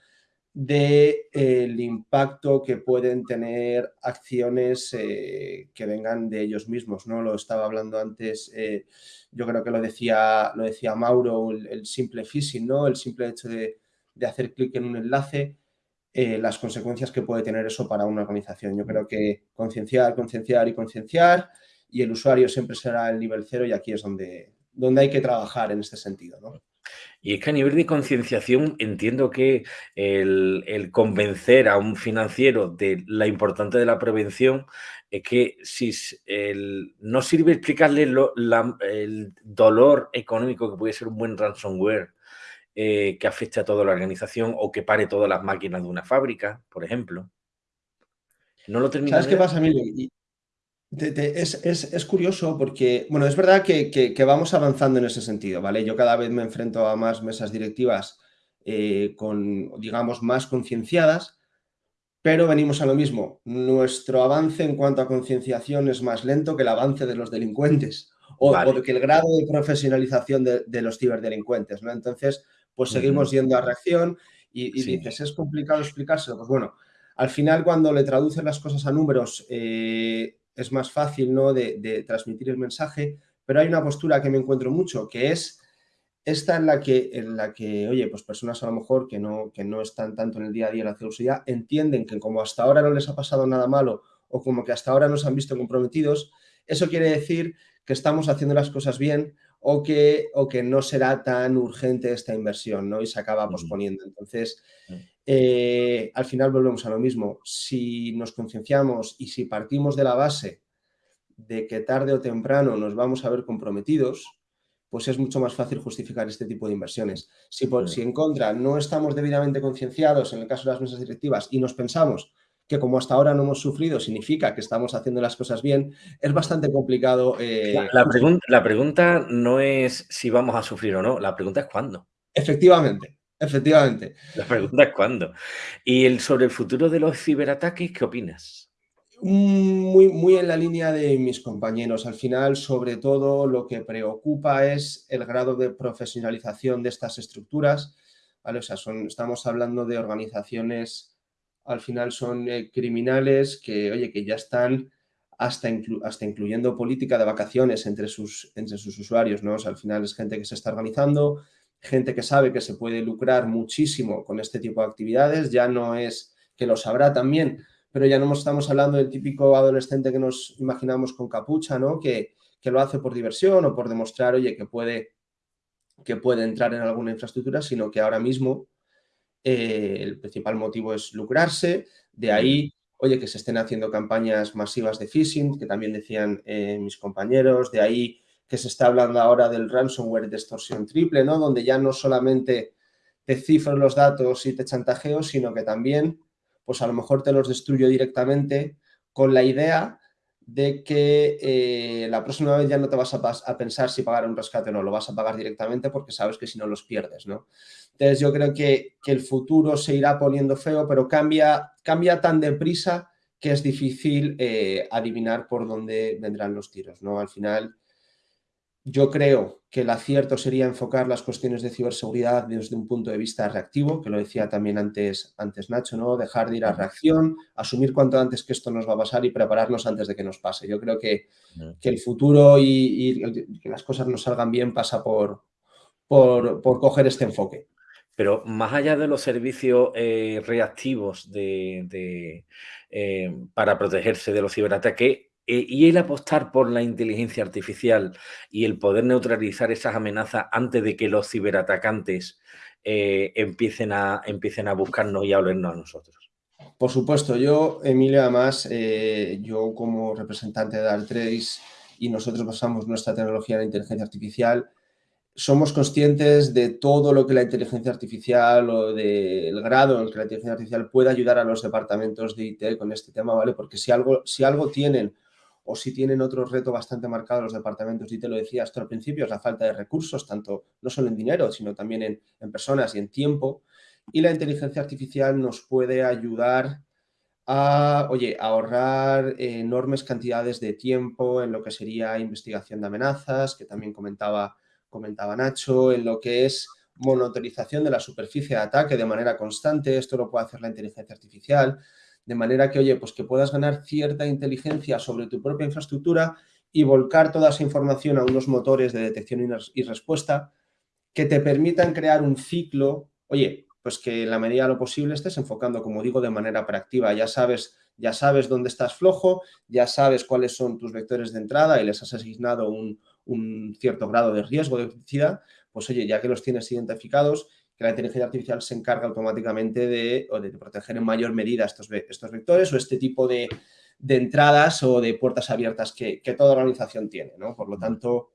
del de, impacto que pueden tener acciones eh, que vengan de ellos mismos. ¿no? Lo estaba hablando antes, eh, yo creo que lo decía, lo decía Mauro, el, simple phishing, ¿no? el simple hecho de, de hacer clic en un enlace eh, las consecuencias que puede tener eso para una organización. Yo creo que concienciar, concienciar y concienciar y el usuario siempre será el nivel cero y aquí es donde, donde hay que trabajar en este sentido. ¿no? Y es que a nivel de concienciación entiendo que el, convencer a un financiero de la importancia de la prevención es que si no sirve explicarle el dolor económico que puede ser un buen ransomware eh, que afecte a toda la organización o que pare todas las máquinas de una fábrica, por ejemplo. No lo termino ¿Sabes qué pasa, Emilio? es, curioso porque, bueno, es verdad que, vamos avanzando en ese sentido, ¿vale? Yo cada vez me enfrento a más mesas directivas eh, con, digamos, más concienciadas, pero venimos a lo mismo. Nuestro avance en cuanto a concienciación es más lento que el avance de los delincuentes o, que el grado de profesionalización de, de los ciberdelincuentes, ¿no? Entonces, pues seguimos yendo a reacción y, dices, es complicado explicárselo. Pues bueno, al final cuando le traducen las cosas a números eh, es más fácil ¿no? de, transmitir el mensaje, pero hay una postura que me encuentro mucho, que es esta en la que, en la que oye, pues personas a lo mejor que no, que no están tanto en el día a día en la ciberseguridad entienden que como hasta ahora no les ha pasado nada malo o como que hasta ahora no se han visto comprometidos, eso quiere decir que estamos haciendo las cosas bien o que, o que no será tan urgente esta inversión, ¿no? Y se acaba posponiendo. Entonces, eh, al final volvemos a lo mismo. Si nos concienciamos y si partimos de la base de que tarde o temprano nos vamos a ver comprometidos, pues es mucho más fácil justificar este tipo de inversiones. Si, por, si en contra no estamos debidamente concienciados en el caso de las mesas directivas y nos pensamos que como hasta ahora no hemos sufrido significa que estamos haciendo las cosas bien, es bastante complicado. Eh, la, la pregunta no es si vamos a sufrir o no, la pregunta es cuándo. Efectivamente, Efectivamente. La pregunta es cuándo. Y el, sobre el futuro de los ciberataques, ¿qué opinas? Muy, muy en la línea de mis compañeros. Al final, sobre todo, lo que preocupa es el grado de profesionalización de estas estructuras. ¿vale? O sea, son, estamos hablando de organizaciones, al final son eh, criminales que, oye, que ya están hasta, hasta incluyendo política de vacaciones entre sus, entre sus usuarios, ¿no? O sea, al final es gente que se está organizando, gente que sabe que se puede lucrar muchísimo con este tipo de actividades, ya no es que lo sabrá también, pero ya no estamos hablando del típico adolescente que nos imaginamos con capucha, ¿no? Que, que lo hace por diversión o por demostrar, oye, que puede, que puede entrar en alguna infraestructura, sino que ahora mismo eh, el principal motivo es lucrarse, de ahí, oye, que se estén haciendo campañas masivas de phishing, que también decían eh, mis compañeros, de ahí que se está hablando ahora del ransomware de extorsión triple, ¿no? Donde ya no solamente te cifro los datos y te chantajeo, sino que también, pues a lo mejor te los destruyo directamente con la idea de que eh, la próxima vez ya no te vas a, pensar si pagar un rescate o no, lo vas a pagar directamente porque sabes que si no los pierdes, ¿no? Entonces yo creo que, el futuro se irá poniendo feo, pero cambia, cambia tan deprisa que es difícil eh, adivinar por dónde vendrán los tiros, ¿no? Al final yo creo que el acierto sería enfocar las cuestiones de ciberseguridad desde un punto de vista reactivo, que lo decía también antes, antes Nacho, ¿no? Dejar de ir a reacción, asumir cuanto antes que esto nos va a pasar y prepararnos antes de que nos pase. Yo creo que, el futuro y, que las cosas nos salgan bien pasa por, por, coger este enfoque. Pero más allá de los servicios eh, reactivos de, eh, para protegerse de los ciberataques, eh, y el apostar por la inteligencia artificial y el poder neutralizar esas amenazas antes de que los ciberatacantes eh, empiecen, a, empiecen a buscarnos y a olernos a nosotros. Por supuesto, yo, Emilio, además, eh, yo como representante de Dartrace y nosotros basamos nuestra tecnología en la inteligencia artificial, somos conscientes de todo lo que la inteligencia artificial o del grado en que la inteligencia artificial puede ayudar a los departamentos de IT con este tema, ¿vale? Porque si algo, si algo tienen o si tienen otro reto bastante marcado los departamentos, y te lo decía hasta al principio, es la falta de recursos, tanto no solo en dinero, sino también en, personas y en tiempo. Y la inteligencia artificial nos puede ayudar a, oye, ahorrar enormes cantidades de tiempo en lo que sería investigación de amenazas, que también comentaba, comentaba Nacho, en lo que es monitorización de la superficie de ataque de manera constante, esto lo puede hacer la inteligencia artificial, de manera que, oye, pues que puedas ganar cierta inteligencia sobre tu propia infraestructura y volcar toda esa información a unos motores de detección y respuesta que te permitan crear un ciclo, oye, pues que en la medida de lo posible estés enfocando, como digo, de manera proactiva. Ya sabes, ya sabes dónde estás flojo, ya sabes cuáles son tus vectores de entrada y les has asignado un, un cierto grado de riesgo de toxicidad, pues oye, ya que los tienes identificados, que la inteligencia artificial se encarga automáticamente de, de proteger en mayor medida estos, estos vectores o este tipo de, entradas o de puertas abiertas que, toda organización tiene. ¿no? Por lo tanto,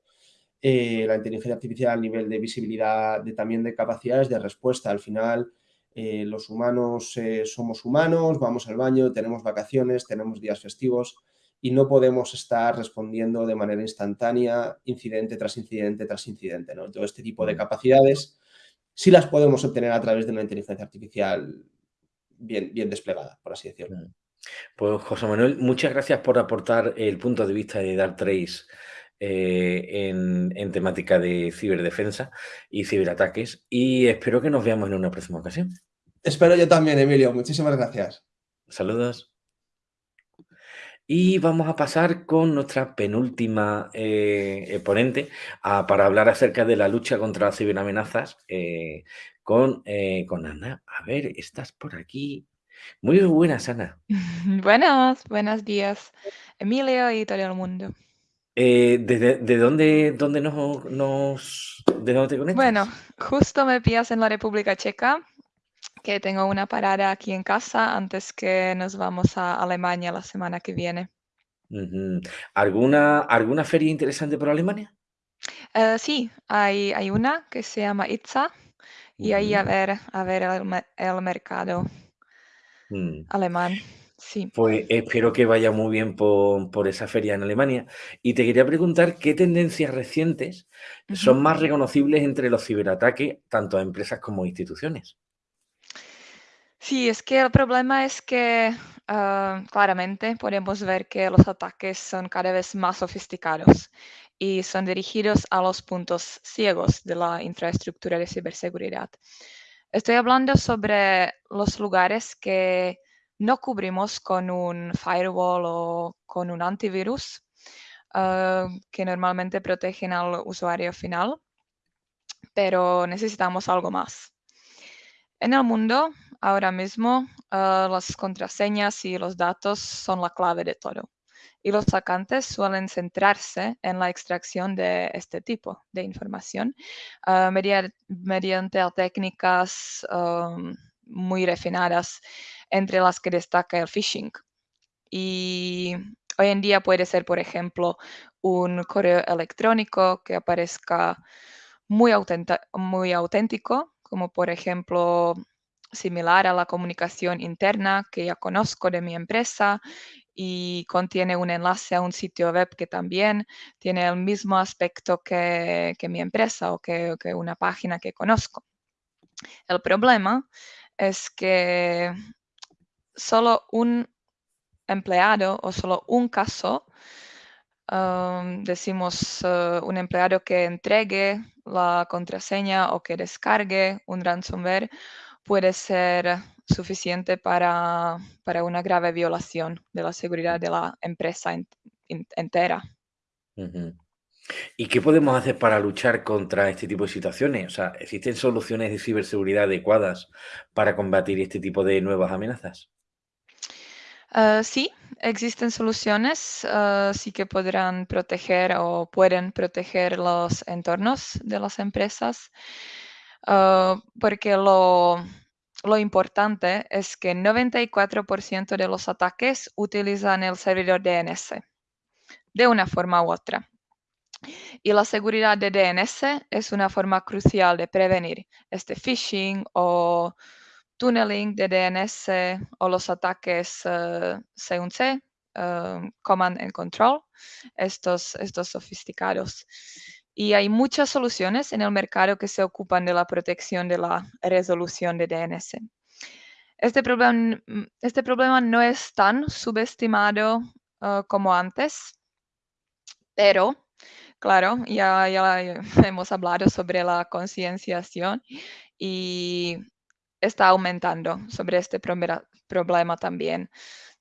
eh, la inteligencia artificial a nivel de visibilidad, de, también de capacidades de respuesta. Al final, eh, los humanos eh, somos humanos, vamos al baño, tenemos vacaciones, tenemos días festivos y no podemos estar respondiendo de manera instantánea, incidente tras incidente tras incidente. ¿no? Todo este tipo de capacidades sí las podemos obtener a través de una inteligencia artificial bien, bien desplegada, por así decirlo. Pues José Manuel, muchas gracias por aportar el punto de vista de Darktrace eh, en, en, temática de ciberdefensa y ciberataques y espero que nos veamos en una próxima ocasión. Espero yo también, Emilio. Muchísimas gracias. Saludos. Y vamos a pasar con nuestra penúltima eh, ponente para hablar acerca de la lucha contra las ciberamenazas eh, con, eh, con Ana. A ver, estás por aquí. Muy buenas, Ana. Buenos, buenos días, Emilio y todo el mundo. ¿de, dónde, dónde nos, nos, de dónde te conectas? Bueno, justo me pillas en la República Checa, que tengo una parada aquí en casa antes que nos vamos a Alemania la semana que viene. ¿Alguna, ¿Alguna feria interesante por Alemania? Eh, sí, hay, hay una que se llama ITSA y ahí a ver, a ver el, mercado mm. alemán. Sí. Pues espero que vaya muy bien por, esa feria en Alemania. Y te quería preguntar qué tendencias recientes son más reconocibles entre los ciberataques, tanto a empresas como a instituciones. Sí, es que el problema es que ah, claramente podemos ver que los ataques son cada vez más sofisticados y son dirigidos a los puntos ciegos de la infraestructura de ciberseguridad. Estoy hablando sobre los lugares que no cubrimos con un firewall o con un antivirus, ah, que normalmente protegen al usuario final, pero necesitamos algo más. En el mundo, ahora mismo, ah, las contraseñas y los datos son la clave de todo. Y los atacantes suelen centrarse en la extracción de este tipo de información ah, mediante, técnicas muy refinadas, entre las que destaca el phishing. Y hoy en día puede ser, por ejemplo, un correo electrónico que aparezca muy, muy auténtico, como por ejemplo similar a la comunicación interna que ya conozco de mi empresa y contiene un enlace a un sitio web que también tiene el mismo aspecto que, mi empresa o que, que, una página que conozco. El problema es que solo un empleado o solo un caso, um, decimos uh, un empleado que entregue la contraseña o que descargue un ransomware, puede ser suficiente para, una grave violación de la seguridad de la empresa entera. ¿Y qué podemos hacer para luchar contra este tipo de situaciones? O sea, ¿existen soluciones de ciberseguridad adecuadas para combatir este tipo de nuevas amenazas? Ah, sí, existen soluciones, ah, sí que podrán proteger o pueden proteger los entornos de las empresas, ah, porque lo, importante es que 94% de los ataques utilizan el servidor DNS de una forma u otra. Y la seguridad de DNS es una forma crucial de prevenir este phishing o tunneling de DNS o los ataques C1C, eh, eh, Command and Control, estos sofisticados. Y hay muchas soluciones en el mercado que se ocupan de la protección de la resolución de DNS. Este problema, este problema no es tan subestimado eh, como antes, pero claro, ya, ya hemos hablado sobre la concienciación y está aumentando sobre este problema también.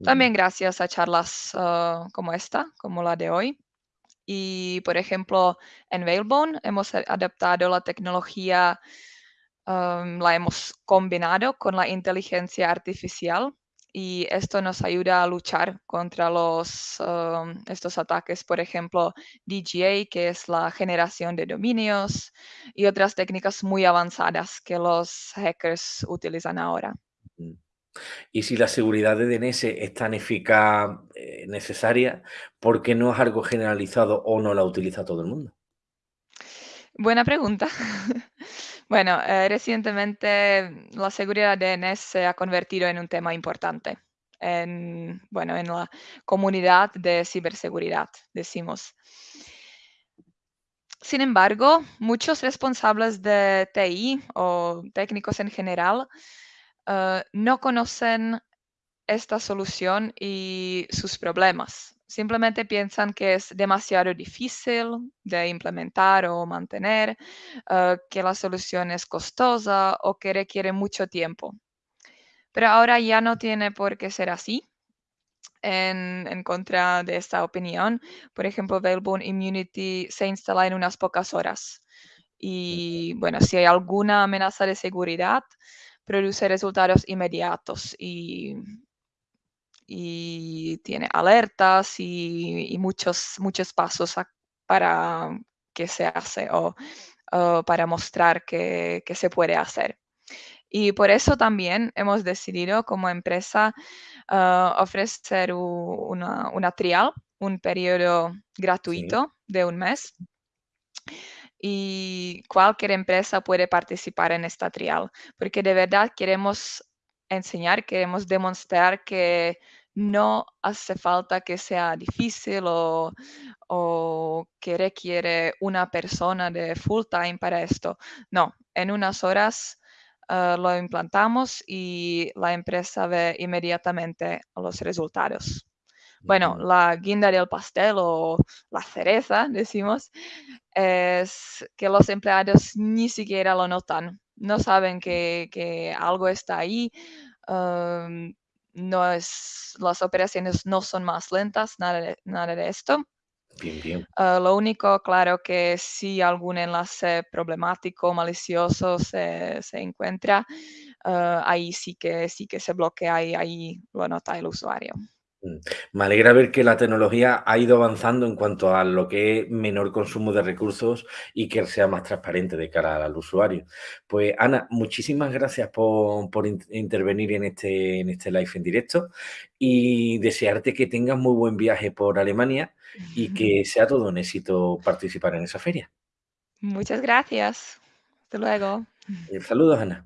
También gracias a charlas ah, como esta, como la de hoy. Y, por ejemplo, en Whalebone hemos adaptado la tecnología, la hemos combinado con la inteligencia artificial y esto nos ayuda a luchar contra los, um, estos ataques, por ejemplo, DGA, que es la generación de dominios, y otras técnicas muy avanzadas que los hackers utilizan ahora. Y si la seguridad de DNS es tan eficaz, eh, necesaria, ¿por qué no es algo generalizado o no la utiliza todo el mundo? Buena pregunta. Bueno, eh, recientemente la seguridad de DNS se ha convertido en un tema importante en, bueno, en la comunidad de ciberseguridad, decimos. Sin embargo, muchos responsables de TI o técnicos en general eh, no conocen esta solución y sus problemas simplemente piensan que es demasiado difícil de implementar o mantener, eh, que la solución es costosa o que requiere mucho tiempo. Pero ahora ya no tiene por qué ser así. En, contra de esta opinión, por ejemplo, Veilbone Immunity se instala en unas pocas horas. Y bueno, si hay alguna amenaza de seguridad, produce resultados inmediatos y y tiene alertas y, muchos, muchos pasos para que se hace o, para mostrar que, se puede hacer. Y por eso también hemos decidido como empresa ah, ofrecer una, trial, un periodo gratuito de un mes. Y cualquier empresa puede participar en esta trial, porque de verdad queremos enseñar, queremos demostrar que no hace falta que sea difícil o, que requiere una persona de full time para esto. No, en unas horas eh, lo implantamos y la empresa ve inmediatamente los resultados. Bueno, la guinda del pastel o la cereza, decimos, es que los empleados ni siquiera lo notan. No saben que, algo está ahí. Em, no es, las operaciones no son más lentas, nada de, nada de esto. Bien, bien. Eh, lo único, claro, que si algún enlace problemático, malicioso se, encuentra, eh, ahí sí que, sí que se bloquea y ahí lo nota el usuario. Me alegra ver que la tecnología ha ido avanzando en cuanto a lo que es menor consumo de recursos y que sea más transparente de cara al usuario. Pues Ana, muchísimas gracias por, intervenir en este, en este live en directo y desearte que tengas muy buen viaje por Alemania y que sea todo un éxito participar en esa feria. Muchas gracias. Hasta luego. Saludos, Ana.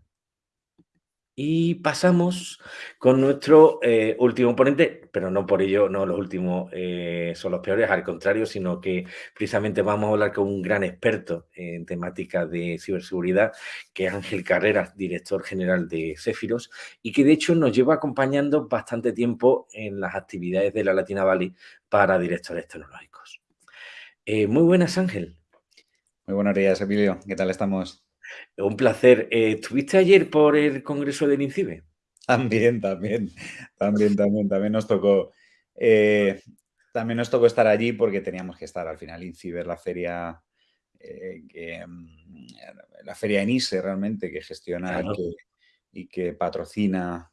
Y pasamos con nuestro eh, último ponente, pero no por ello, no los últimos eh, son los peores, al contrario, sino que precisamente vamos a hablar con un gran experto en temática de ciberseguridad, que es Ángel Carreras, director general de Cefiros, y que de hecho nos lleva acompañando bastante tiempo en las actividades de la Latina Valley para directores tecnológicos. Eh, muy buenas, Ángel. Muy buenos días, Emilio. ¿Qué tal estamos? Un placer. Eh, ¿Estuviste ayer por el Congreso del INCIBE? También, también, también, también, también nos tocó. Eh, también nos tocó estar allí porque teníamos que estar al final. INCIBE la feria, eh, mm, la feria ENISE realmente que gestiona y, que, patrocina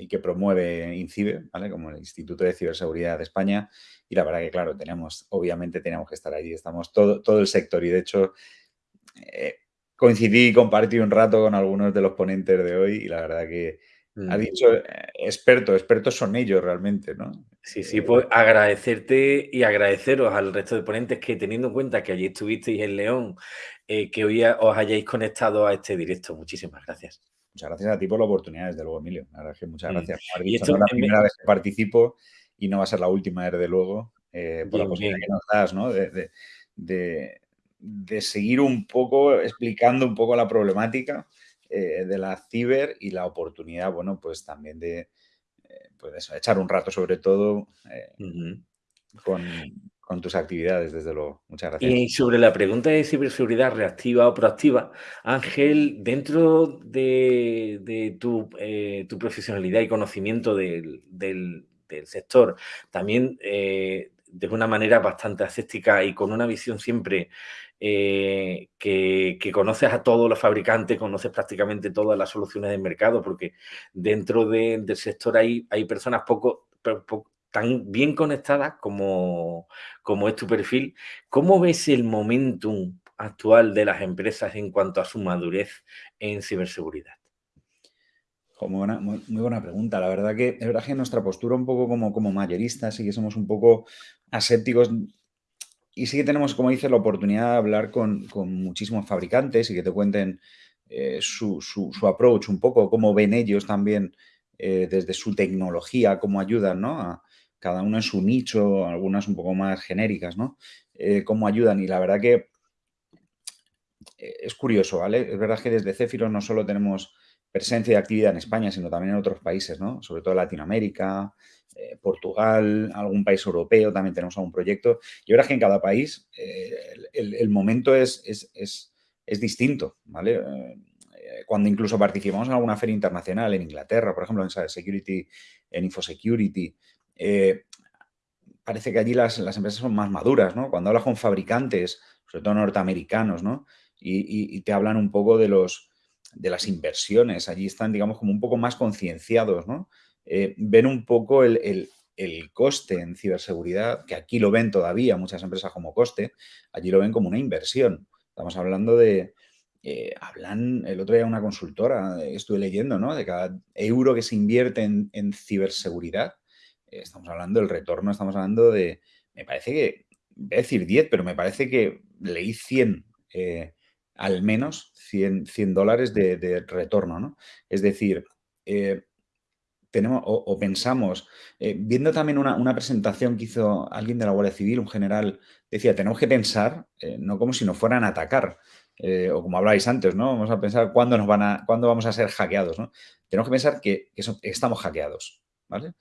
y que promueve INCIBE, ¿vale? Como el Instituto de Ciberseguridad de España. Y la verdad que, claro, teníamos, obviamente teníamos que estar allí. Estamos todo, todo el sector y de hecho coincidí y compartí un rato con algunos de los ponentes de hoy y la verdad que ha mm. dicho eh, experto, expertos son ellos realmente, ¿no? Sí, sí, pues agradecerte y agradeceros al resto de ponentes que teniendo en cuenta que allí estuvisteis en León, eh, que hoy os hayáis conectado a este directo. Muchísimas gracias. Muchas gracias a ti por la oportunidad, desde luego, Emilio. La verdad que muchas mm. gracias. y esto es la primera vez que participo y no va a ser la última, desde luego, eh, por la posibilidad que nos das, ¿no? de, de seguir un poco, explicando un poco la problemática eh, de la ciber y la oportunidad, bueno, pues también de eh, pues echar un rato sobre todo eh, con, tus actividades, desde luego. Muchas gracias. Y sobre la pregunta de ciberseguridad reactiva o proactiva, Ángel, dentro de, tu, profesionalidad y conocimiento del, sector, también de una manera bastante ascética y con una visión siempre eh, que, conoces a todos los fabricantes, conoces prácticamente todas las soluciones del mercado, porque dentro del sector hay, hay personas poco, tan bien conectadas como, como es tu perfil. ¿Cómo ves el momentum actual de las empresas en cuanto a su madurez en ciberseguridad? muy, buena pregunta. La verdad que es verdad que nuestra postura un poco como, como mayoristas sí que somos un poco asépticos y sí que tenemos, como dices, la oportunidad de hablar con, muchísimos fabricantes y que te cuenten eh, su, approach un poco, cómo ven ellos también eh, desde su tecnología, cómo ayudan, ¿no? A cada uno en su nicho, algunas un poco más genéricas, ¿no? Eh, cómo ayudan. Y la verdad que es curioso, ¿vale? Es verdad que desde Céfiro no solo tenemos presencia y actividad en España, sino también en otros países, ¿no? Sobre todo Latinoamérica, eh, Portugal, algún país europeo, también tenemos algún proyecto. Y ahora que en cada país eh, el, momento es, es, distinto, ¿vale? Eh, cuando incluso participamos en alguna feria internacional, en Inglaterra, por ejemplo, en Security, en Infosecurity, parece que allí las, empresas son más maduras, ¿no? Cuando hablas con fabricantes, sobre todo norteamericanos, ¿no? Y, te hablan un poco de los de las inversiones, allí están, digamos, como un poco más concienciados, ¿no? Eh, ven un poco el, coste en ciberseguridad, que aquí lo ven todavía muchas empresas como coste, allí lo ven como una inversión. Estamos hablando de, eh, hablan, el otro día una consultora, eh, estuve leyendo, ¿no? De cada euro que se invierte en, ciberseguridad, estamos hablando del retorno, estamos hablando de, me parece que, voy a decir 10, pero me parece que leí 100, al menos 100, 100 dólares de, retorno, ¿no? Es decir, tenemos o, pensamos, eh, viendo también una, presentación que hizo alguien de la Guardia Civil, un general, decía, tenemos que pensar, eh, no como si nos fueran a atacar, eh, o como habláis antes, ¿no? Vamos a pensar cuándo, nos van a, cuándo vamos a ser hackeados, ¿no? Tenemos que pensar que, estamos hackeados, ¿vale?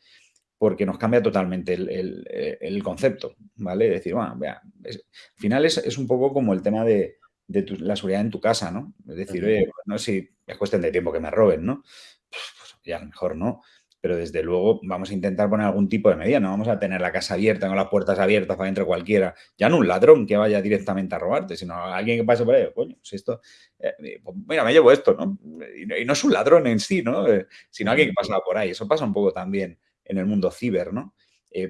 Porque nos cambia totalmente el, concepto, ¿vale? Decir, bueno, vea, al final es, un poco como el tema de, la seguridad en tu casa, ¿no? Es decir, oye, no sé si es cuestión de tiempo que me roben, ¿no? Pues, pues ya a lo mejor no pero desde luego vamos a intentar poner algún tipo de medida, no vamos a tener la casa abierta con las puertas abiertas para entre cualquiera, ya no un ladrón que vaya directamente a robarte, sino alguien que pase por ahí, coño, si esto, eh, eh, pues mira, me llevo esto, ¿no? Y, no es un ladrón en sí, ¿no? Eh, sino alguien que pasa por ahí, eso pasa un poco también en el mundo ciber, ¿no?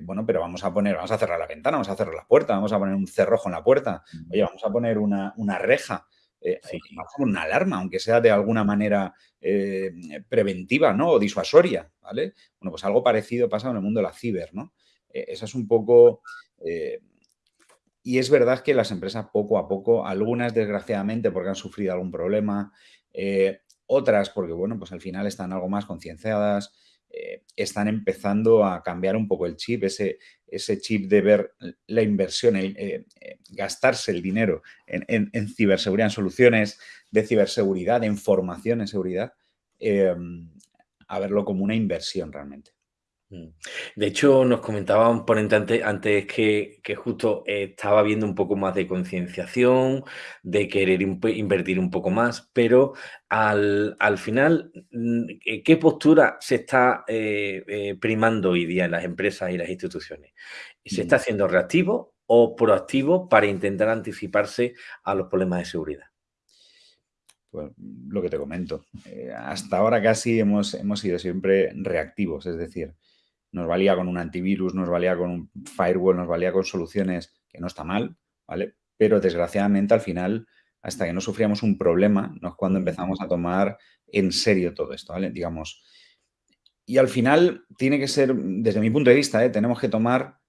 bueno, pero vamos a poner, vamos a cerrar la ventana, vamos a cerrar la puerta, vamos a poner un cerrojo en la puerta, oye, vamos a poner una, una reja, eh, una alarma, aunque sea de alguna manera eh, preventiva ¿no? o disuasoria. ¿vale? Bueno, pues algo parecido pasa en el mundo de la ciber. ¿no? Eh, esa es un poco... Eh, y es verdad que las empresas poco a poco, algunas desgraciadamente porque han sufrido algún problema, otras porque, bueno, pues al final están algo más concienciadas, eh, están empezando a cambiar un poco el chip, ese, ese chip de ver la inversión, el, eh, eh, gastarse el dinero en, ciberseguridad, en soluciones de ciberseguridad, en formación en seguridad, a verlo como una inversión realmente. Mm. De hecho, nos comentaba un ponente antes, que, justo estaba viendo un poco más de concienciación, de querer invertir un poco más, pero al, final, mm, eh, ¿qué postura se está eh, eh, primando hoy día en las empresas y las instituciones? ¿Se está mm. haciendo reactivo o proactivo para intentar anticiparse a los problemas de seguridad? Pues lo que te comento. hasta ahora casi hemos, hemos sido siempre reactivos, es decir, nos valía con un antivirus, nos valía con un firewall, nos valía con soluciones que no está mal, ¿vale? Pero desgraciadamente al final, hasta que no sufríamos un problema, no es cuando empezamos a tomar en serio todo esto, ¿vale? Digamos. Y al final tiene que ser, desde mi punto de vista, ¿eh? tenemos que tomar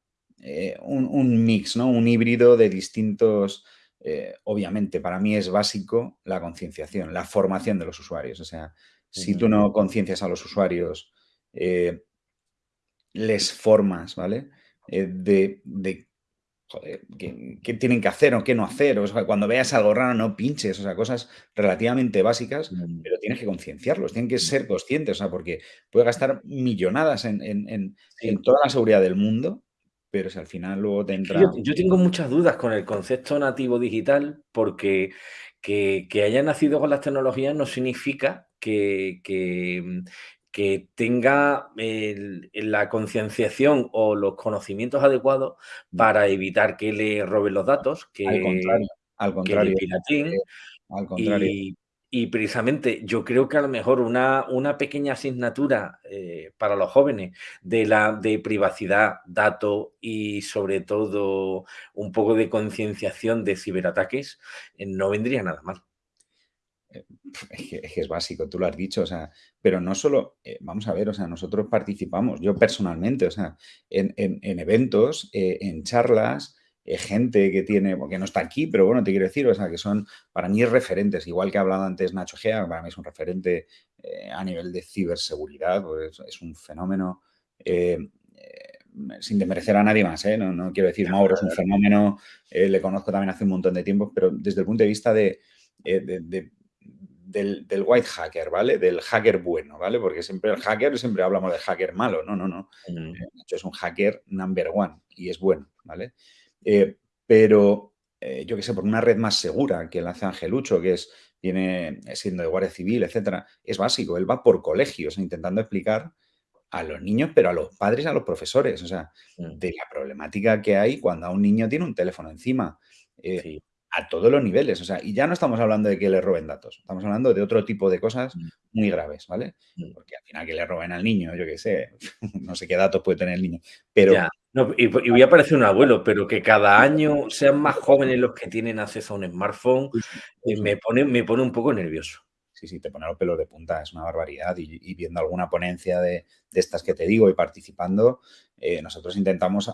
eh, un, mix, ¿no? Un híbrido de distintos... Eh, obviamente, para mí es básico la concienciación, la formación de los usuarios. O sea, si tú no conciencias a los usuarios les formas, ¿vale? Eh, de, de joder, qué, tienen que hacer o qué no hacer. O sea, cuando veas algo raro, no pinches. O sea, cosas relativamente básicas, mm. pero tienes que concienciarlos, tienen que mm. ser conscientes, o sea, porque puede gastar millonadas en, en, toda la seguridad del mundo, pero si al final luego te entra... Yo, tengo muchas dudas con el concepto nativo digital porque que, que haya nacido con las tecnologías no significa que, que, que tenga la concienciación o los conocimientos adecuados para evitar que le roben los datos, que, al contrario, al contrario, eh, al contrario. Y, precisamente yo creo que a lo mejor una, una pequeña asignatura eh, para los jóvenes de, la, de privacidad, datos y sobre todo un poco de concienciación de ciberataques eh, no vendría nada mal. Eh, es que, es básico, tú lo has dicho, o sea, pero no solo, eh, vamos a ver, o sea, nosotros participamos, yo personalmente, o sea, en, eventos, eh, en charlas, gente que tiene, porque no está aquí, pero bueno, te quiero decir, o sea, que son para mí referentes, igual que ha hablado antes Nacho Gea, para mí es un referente a nivel de ciberseguridad, pues es un fenómeno, sin desmerecer a nadie más, no, no, quiero decir, Mauro es un fenómeno, le conozco también hace un montón de tiempo, pero desde el punto de vista de del, white hacker, ¿vale? Del hacker bueno, ¿vale? Porque siempre el hacker, siempre hablamos de hacker malo, no, no, no. Mm. Eh, es un hacker number one y es bueno, ¿vale? Eh, pero eh, yo qué sé, por una red más segura que la hace Angelucho, que es, viene siendo de Guardia Civil, etcétera, es básico. Él va por colegios intentando explicar a los niños, pero a los padres y a los profesores, o sea, mm. de la problemática que hay cuando a un niño tiene un teléfono encima a todos los niveles. O sea, y ya no estamos hablando de que le roben datos, estamos hablando de otro tipo de cosas mm. muy graves, ¿vale? Mm. Porque al final que le roben al niño, yo qué sé, no sé qué datos puede tener el niño. Pero. y, voy a parecer un abuelo, pero que cada año sean más jóvenes los que tienen acceso a un smartphone, eh, me, pone, me pone un poco nervioso. Sí, sí, te pone los pelos de punta, es una barbaridad. Y, viendo alguna ponencia de, estas que te digo y participando, eh, nosotros intentamos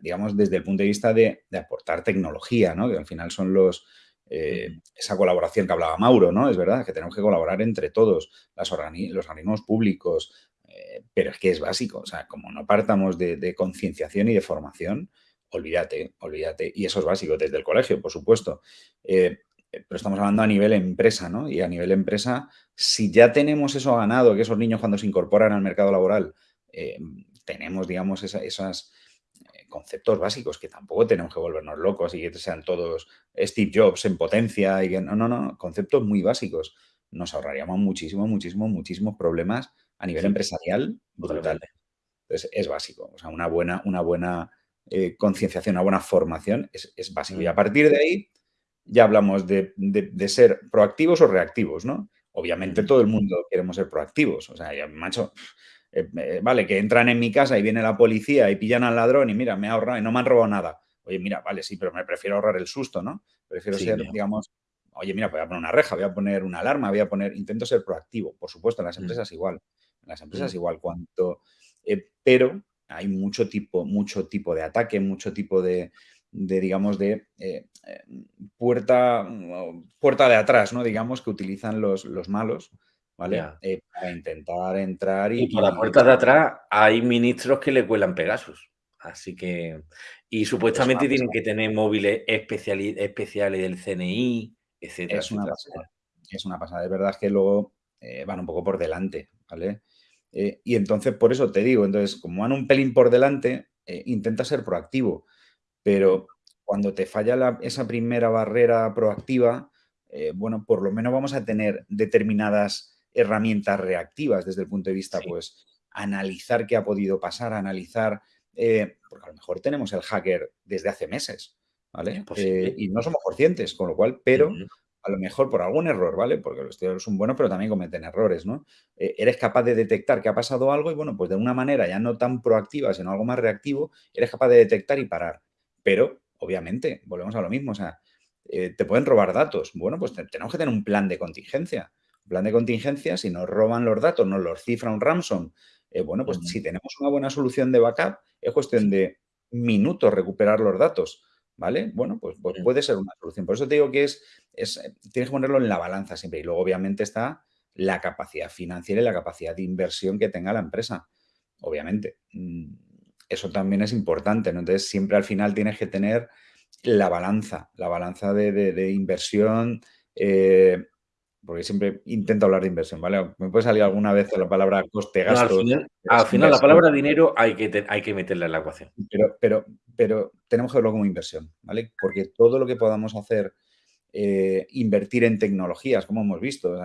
digamos, desde el punto de vista de, aportar tecnología, ¿no? Que al final son los, eh, esa colaboración que hablaba Mauro, ¿no? Es verdad que tenemos que colaborar entre todos, las los organismos públicos, eh, pero es que es básico, o sea, como no partamos de, concienciación y de formación, olvídate, olvídate. Y eso es básico desde el colegio, por supuesto. Eh, pero estamos hablando a nivel empresa, ¿no? Y a nivel empresa, si ya tenemos eso ganado, que esos niños cuando se incorporan al mercado laboral, tenemos, digamos, esos conceptos básicos que tampoco tenemos que volvernos locos y que sean todos Steve Jobs en potencia y que no, no, no, conceptos muy básicos. Nos ahorraríamos muchísimo, muchísimo, muchísimos problemas a nivel empresarial brutal. Entonces, es básico. O sea, una buena, una buena eh, concienciación, una buena formación es, básico. Y a mm. partir de ahí ya hablamos de, ser proactivos o reactivos, ¿no? Obviamente mm. todo el mundo queremos ser proactivos. O sea, ya, macho, eh, vale, que entran en mi casa y viene la policía y pillan al ladrón y mira, me ha ahorrado y no me han robado nada. Oye, mira, vale, sí, pero me prefiero ahorrar el susto, ¿no? Prefiero ser, digamos, oye, mira, voy a poner una reja, voy a poner una alarma, voy a poner, intento ser proactivo, por supuesto, en las mm. empresas igual las empresas igual cuanto, eh, pero hay mucho tipo, mucho tipo de ataque, mucho tipo de, digamos, de eh, eh, puerta, puerta de atrás, ¿no? Digamos, que utilizan los, los malos, ¿vale? para intentar entrar y... Y por la puerta de atrás hay ministros que le cuelan Pegasus. Así que... Y supuestamente tienen que tener móviles especiales, especiales del CNI, etcétera. Es una, pasada. es una pasada. Es verdad que luego van un poco por delante, ¿vale? Eh, y entonces, por eso te digo, entonces, como van un pelín por delante, eh, intenta ser proactivo, pero cuando te falla esa primera barrera proactiva, eh, bueno, por lo menos vamos a tener determinadas herramientas reactivas desde el punto de vista, pues, analizar qué ha podido pasar, analizar, porque a lo mejor tenemos el hacker desde hace meses, ¿vale? y no somos conscientes, con lo cual, pero a lo mejor por algún error, ¿vale? Porque los estudiadores son buenos, pero también cometen errores, ¿no? Eh, eres capaz de detectar que ha pasado algo y, bueno, pues de una manera ya no tan proactiva, sino algo más reactivo, eres capaz de detectar y parar. Pero, obviamente, volvemos a lo mismo, o sea, eh, te pueden robar datos. Bueno, pues tenemos que tener un plan de contingencia. Plan de contingencia, si nos roban los datos, nos los cifra un ransom, eh, bueno, pues si tenemos una buena solución de backup, es cuestión de minutos recuperar los datos. ¿vale? Bueno, pues, pues, puede ser una solución. Por eso te digo que es, es, eh, tienes que ponerlo en la balanza siempre. Y luego, obviamente, está la capacidad financiera y la capacidad de inversión que tenga la empresa. Obviamente. Mm, eso también es importante, ¿no? Entonces, siempre al final tienes que tener la balanza, la balanza de, inversión, eh, porque siempre intento hablar de inversión, ¿vale? Me puede salir alguna vez la palabra coste-gasto. al final, la palabra dinero hay que, hay que meterla en la ecuación. Pero, pero, pero tenemos que verlo como inversión, ¿vale? Porque todo lo que podamos hacer, eh, invertir en tecnologías, como hemos visto,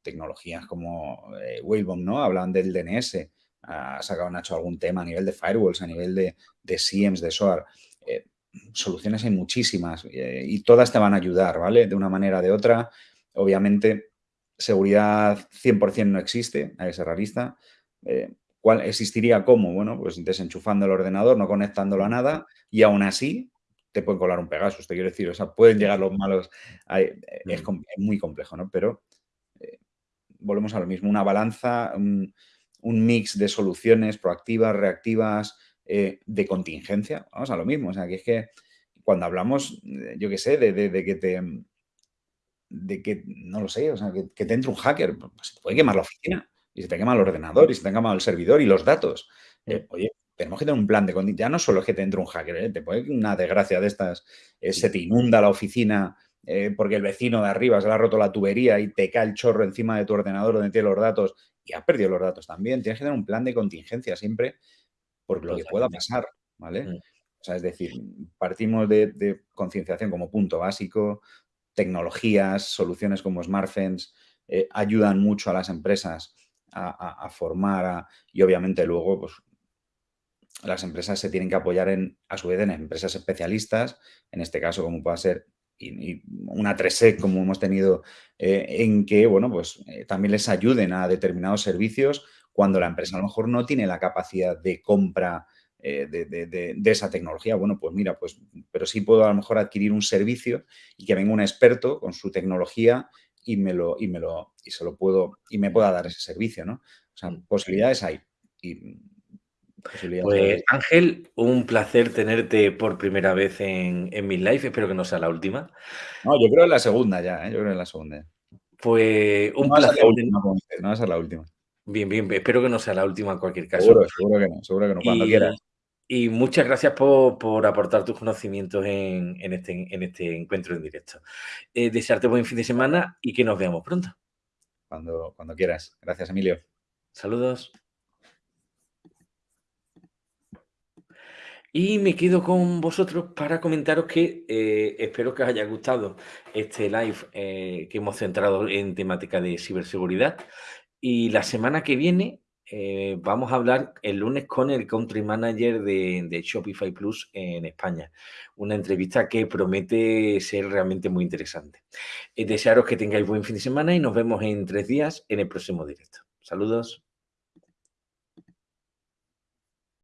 tecnologías como eh, Whalebone, ¿no? Hablan del DNS, ha sacado Nacho algún tema a nivel de firewalls, a nivel de, de SIEMs, de SOAR. Eh, soluciones hay muchísimas y todas te van a ayudar, ¿vale? De una manera o de otra Obviamente, seguridad 100% no existe, hay que ser realista. Eh, ¿Cuál existiría cómo? Bueno, pues desenchufando el ordenador, no conectándolo a nada y aún así te pueden colar un Pegasus, te quiero decir, o sea, pueden llegar los malos, eh, es, muy complejo, ¿no? Pero eh, volvemos a lo mismo, una balanza, un, mix de soluciones proactivas, reactivas, de contingencia, vamos a lo mismo, o sea, que es que cuando hablamos, yo qué sé, de que te de que, no lo sé, o sea, que, te entre un hacker, pues se puede quemar la oficina y se te quema el ordenador y se te quema el servidor y los datos. Eh, oye, tenemos que tener un plan de condición. Ya no solo es que te entre un hacker, ¿eh? te puede una desgracia de estas, eh, se te inunda la oficina porque el vecino de arriba se le ha roto la tubería y te cae el chorro encima de tu ordenador donde tiene los datos y has perdido los datos también. Tienes que tener un plan de contingencia siempre por lo que pueda pasar, ¿vale? Mm. O sea, es decir, partimos de concienciación como punto básico, tecnologías, soluciones como SmartFence eh, ayudan mucho a las empresas a, formar y obviamente luego pues, las empresas se tienen que apoyar en, a su vez en empresas especialistas, en este caso como pueda ser y, una 3 como hemos tenido, eh, en que bueno, pues, eh, también les ayuden a determinados servicios cuando la empresa a lo mejor no tiene la capacidad de compra eh, de, esa tecnología. Bueno, pues mira, pues, pero sí puedo a lo mejor adquirir un servicio y que venga un experto con su tecnología y me lo, y me lo, y se lo puedo, y me pueda dar ese servicio, ¿no? O sea, mm. posibilidades hay. pues Ángel, un placer tenerte por primera vez en, en mis live, espero que no sea la última. No, yo creo en la segunda ya, ¿eh? yo creo en la segunda. Pues un placer. no va a ser la última. Bien, bien, espero que no sea la última en cualquier caso. Seguro, seguro que no, seguro que no, cuando y, quieras. Y muchas gracias por, aportar tus conocimientos en, este, en este encuentro en directo. Eh, desearte buen fin de semana y que nos veamos pronto. Cuando, cuando quieras. Gracias, Emilio. Saludos. Y me quedo con vosotros para comentaros que eh, espero que os haya gustado este live eh, que hemos centrado en temática de ciberseguridad. Y la semana que viene eh, vamos a hablar el lunes con el country manager de, Shopify Plus en España. Una entrevista que promete ser realmente muy interesante. desearos que tengáis buen fin de semana y nos vemos en tres días en el próximo directo. Saludos.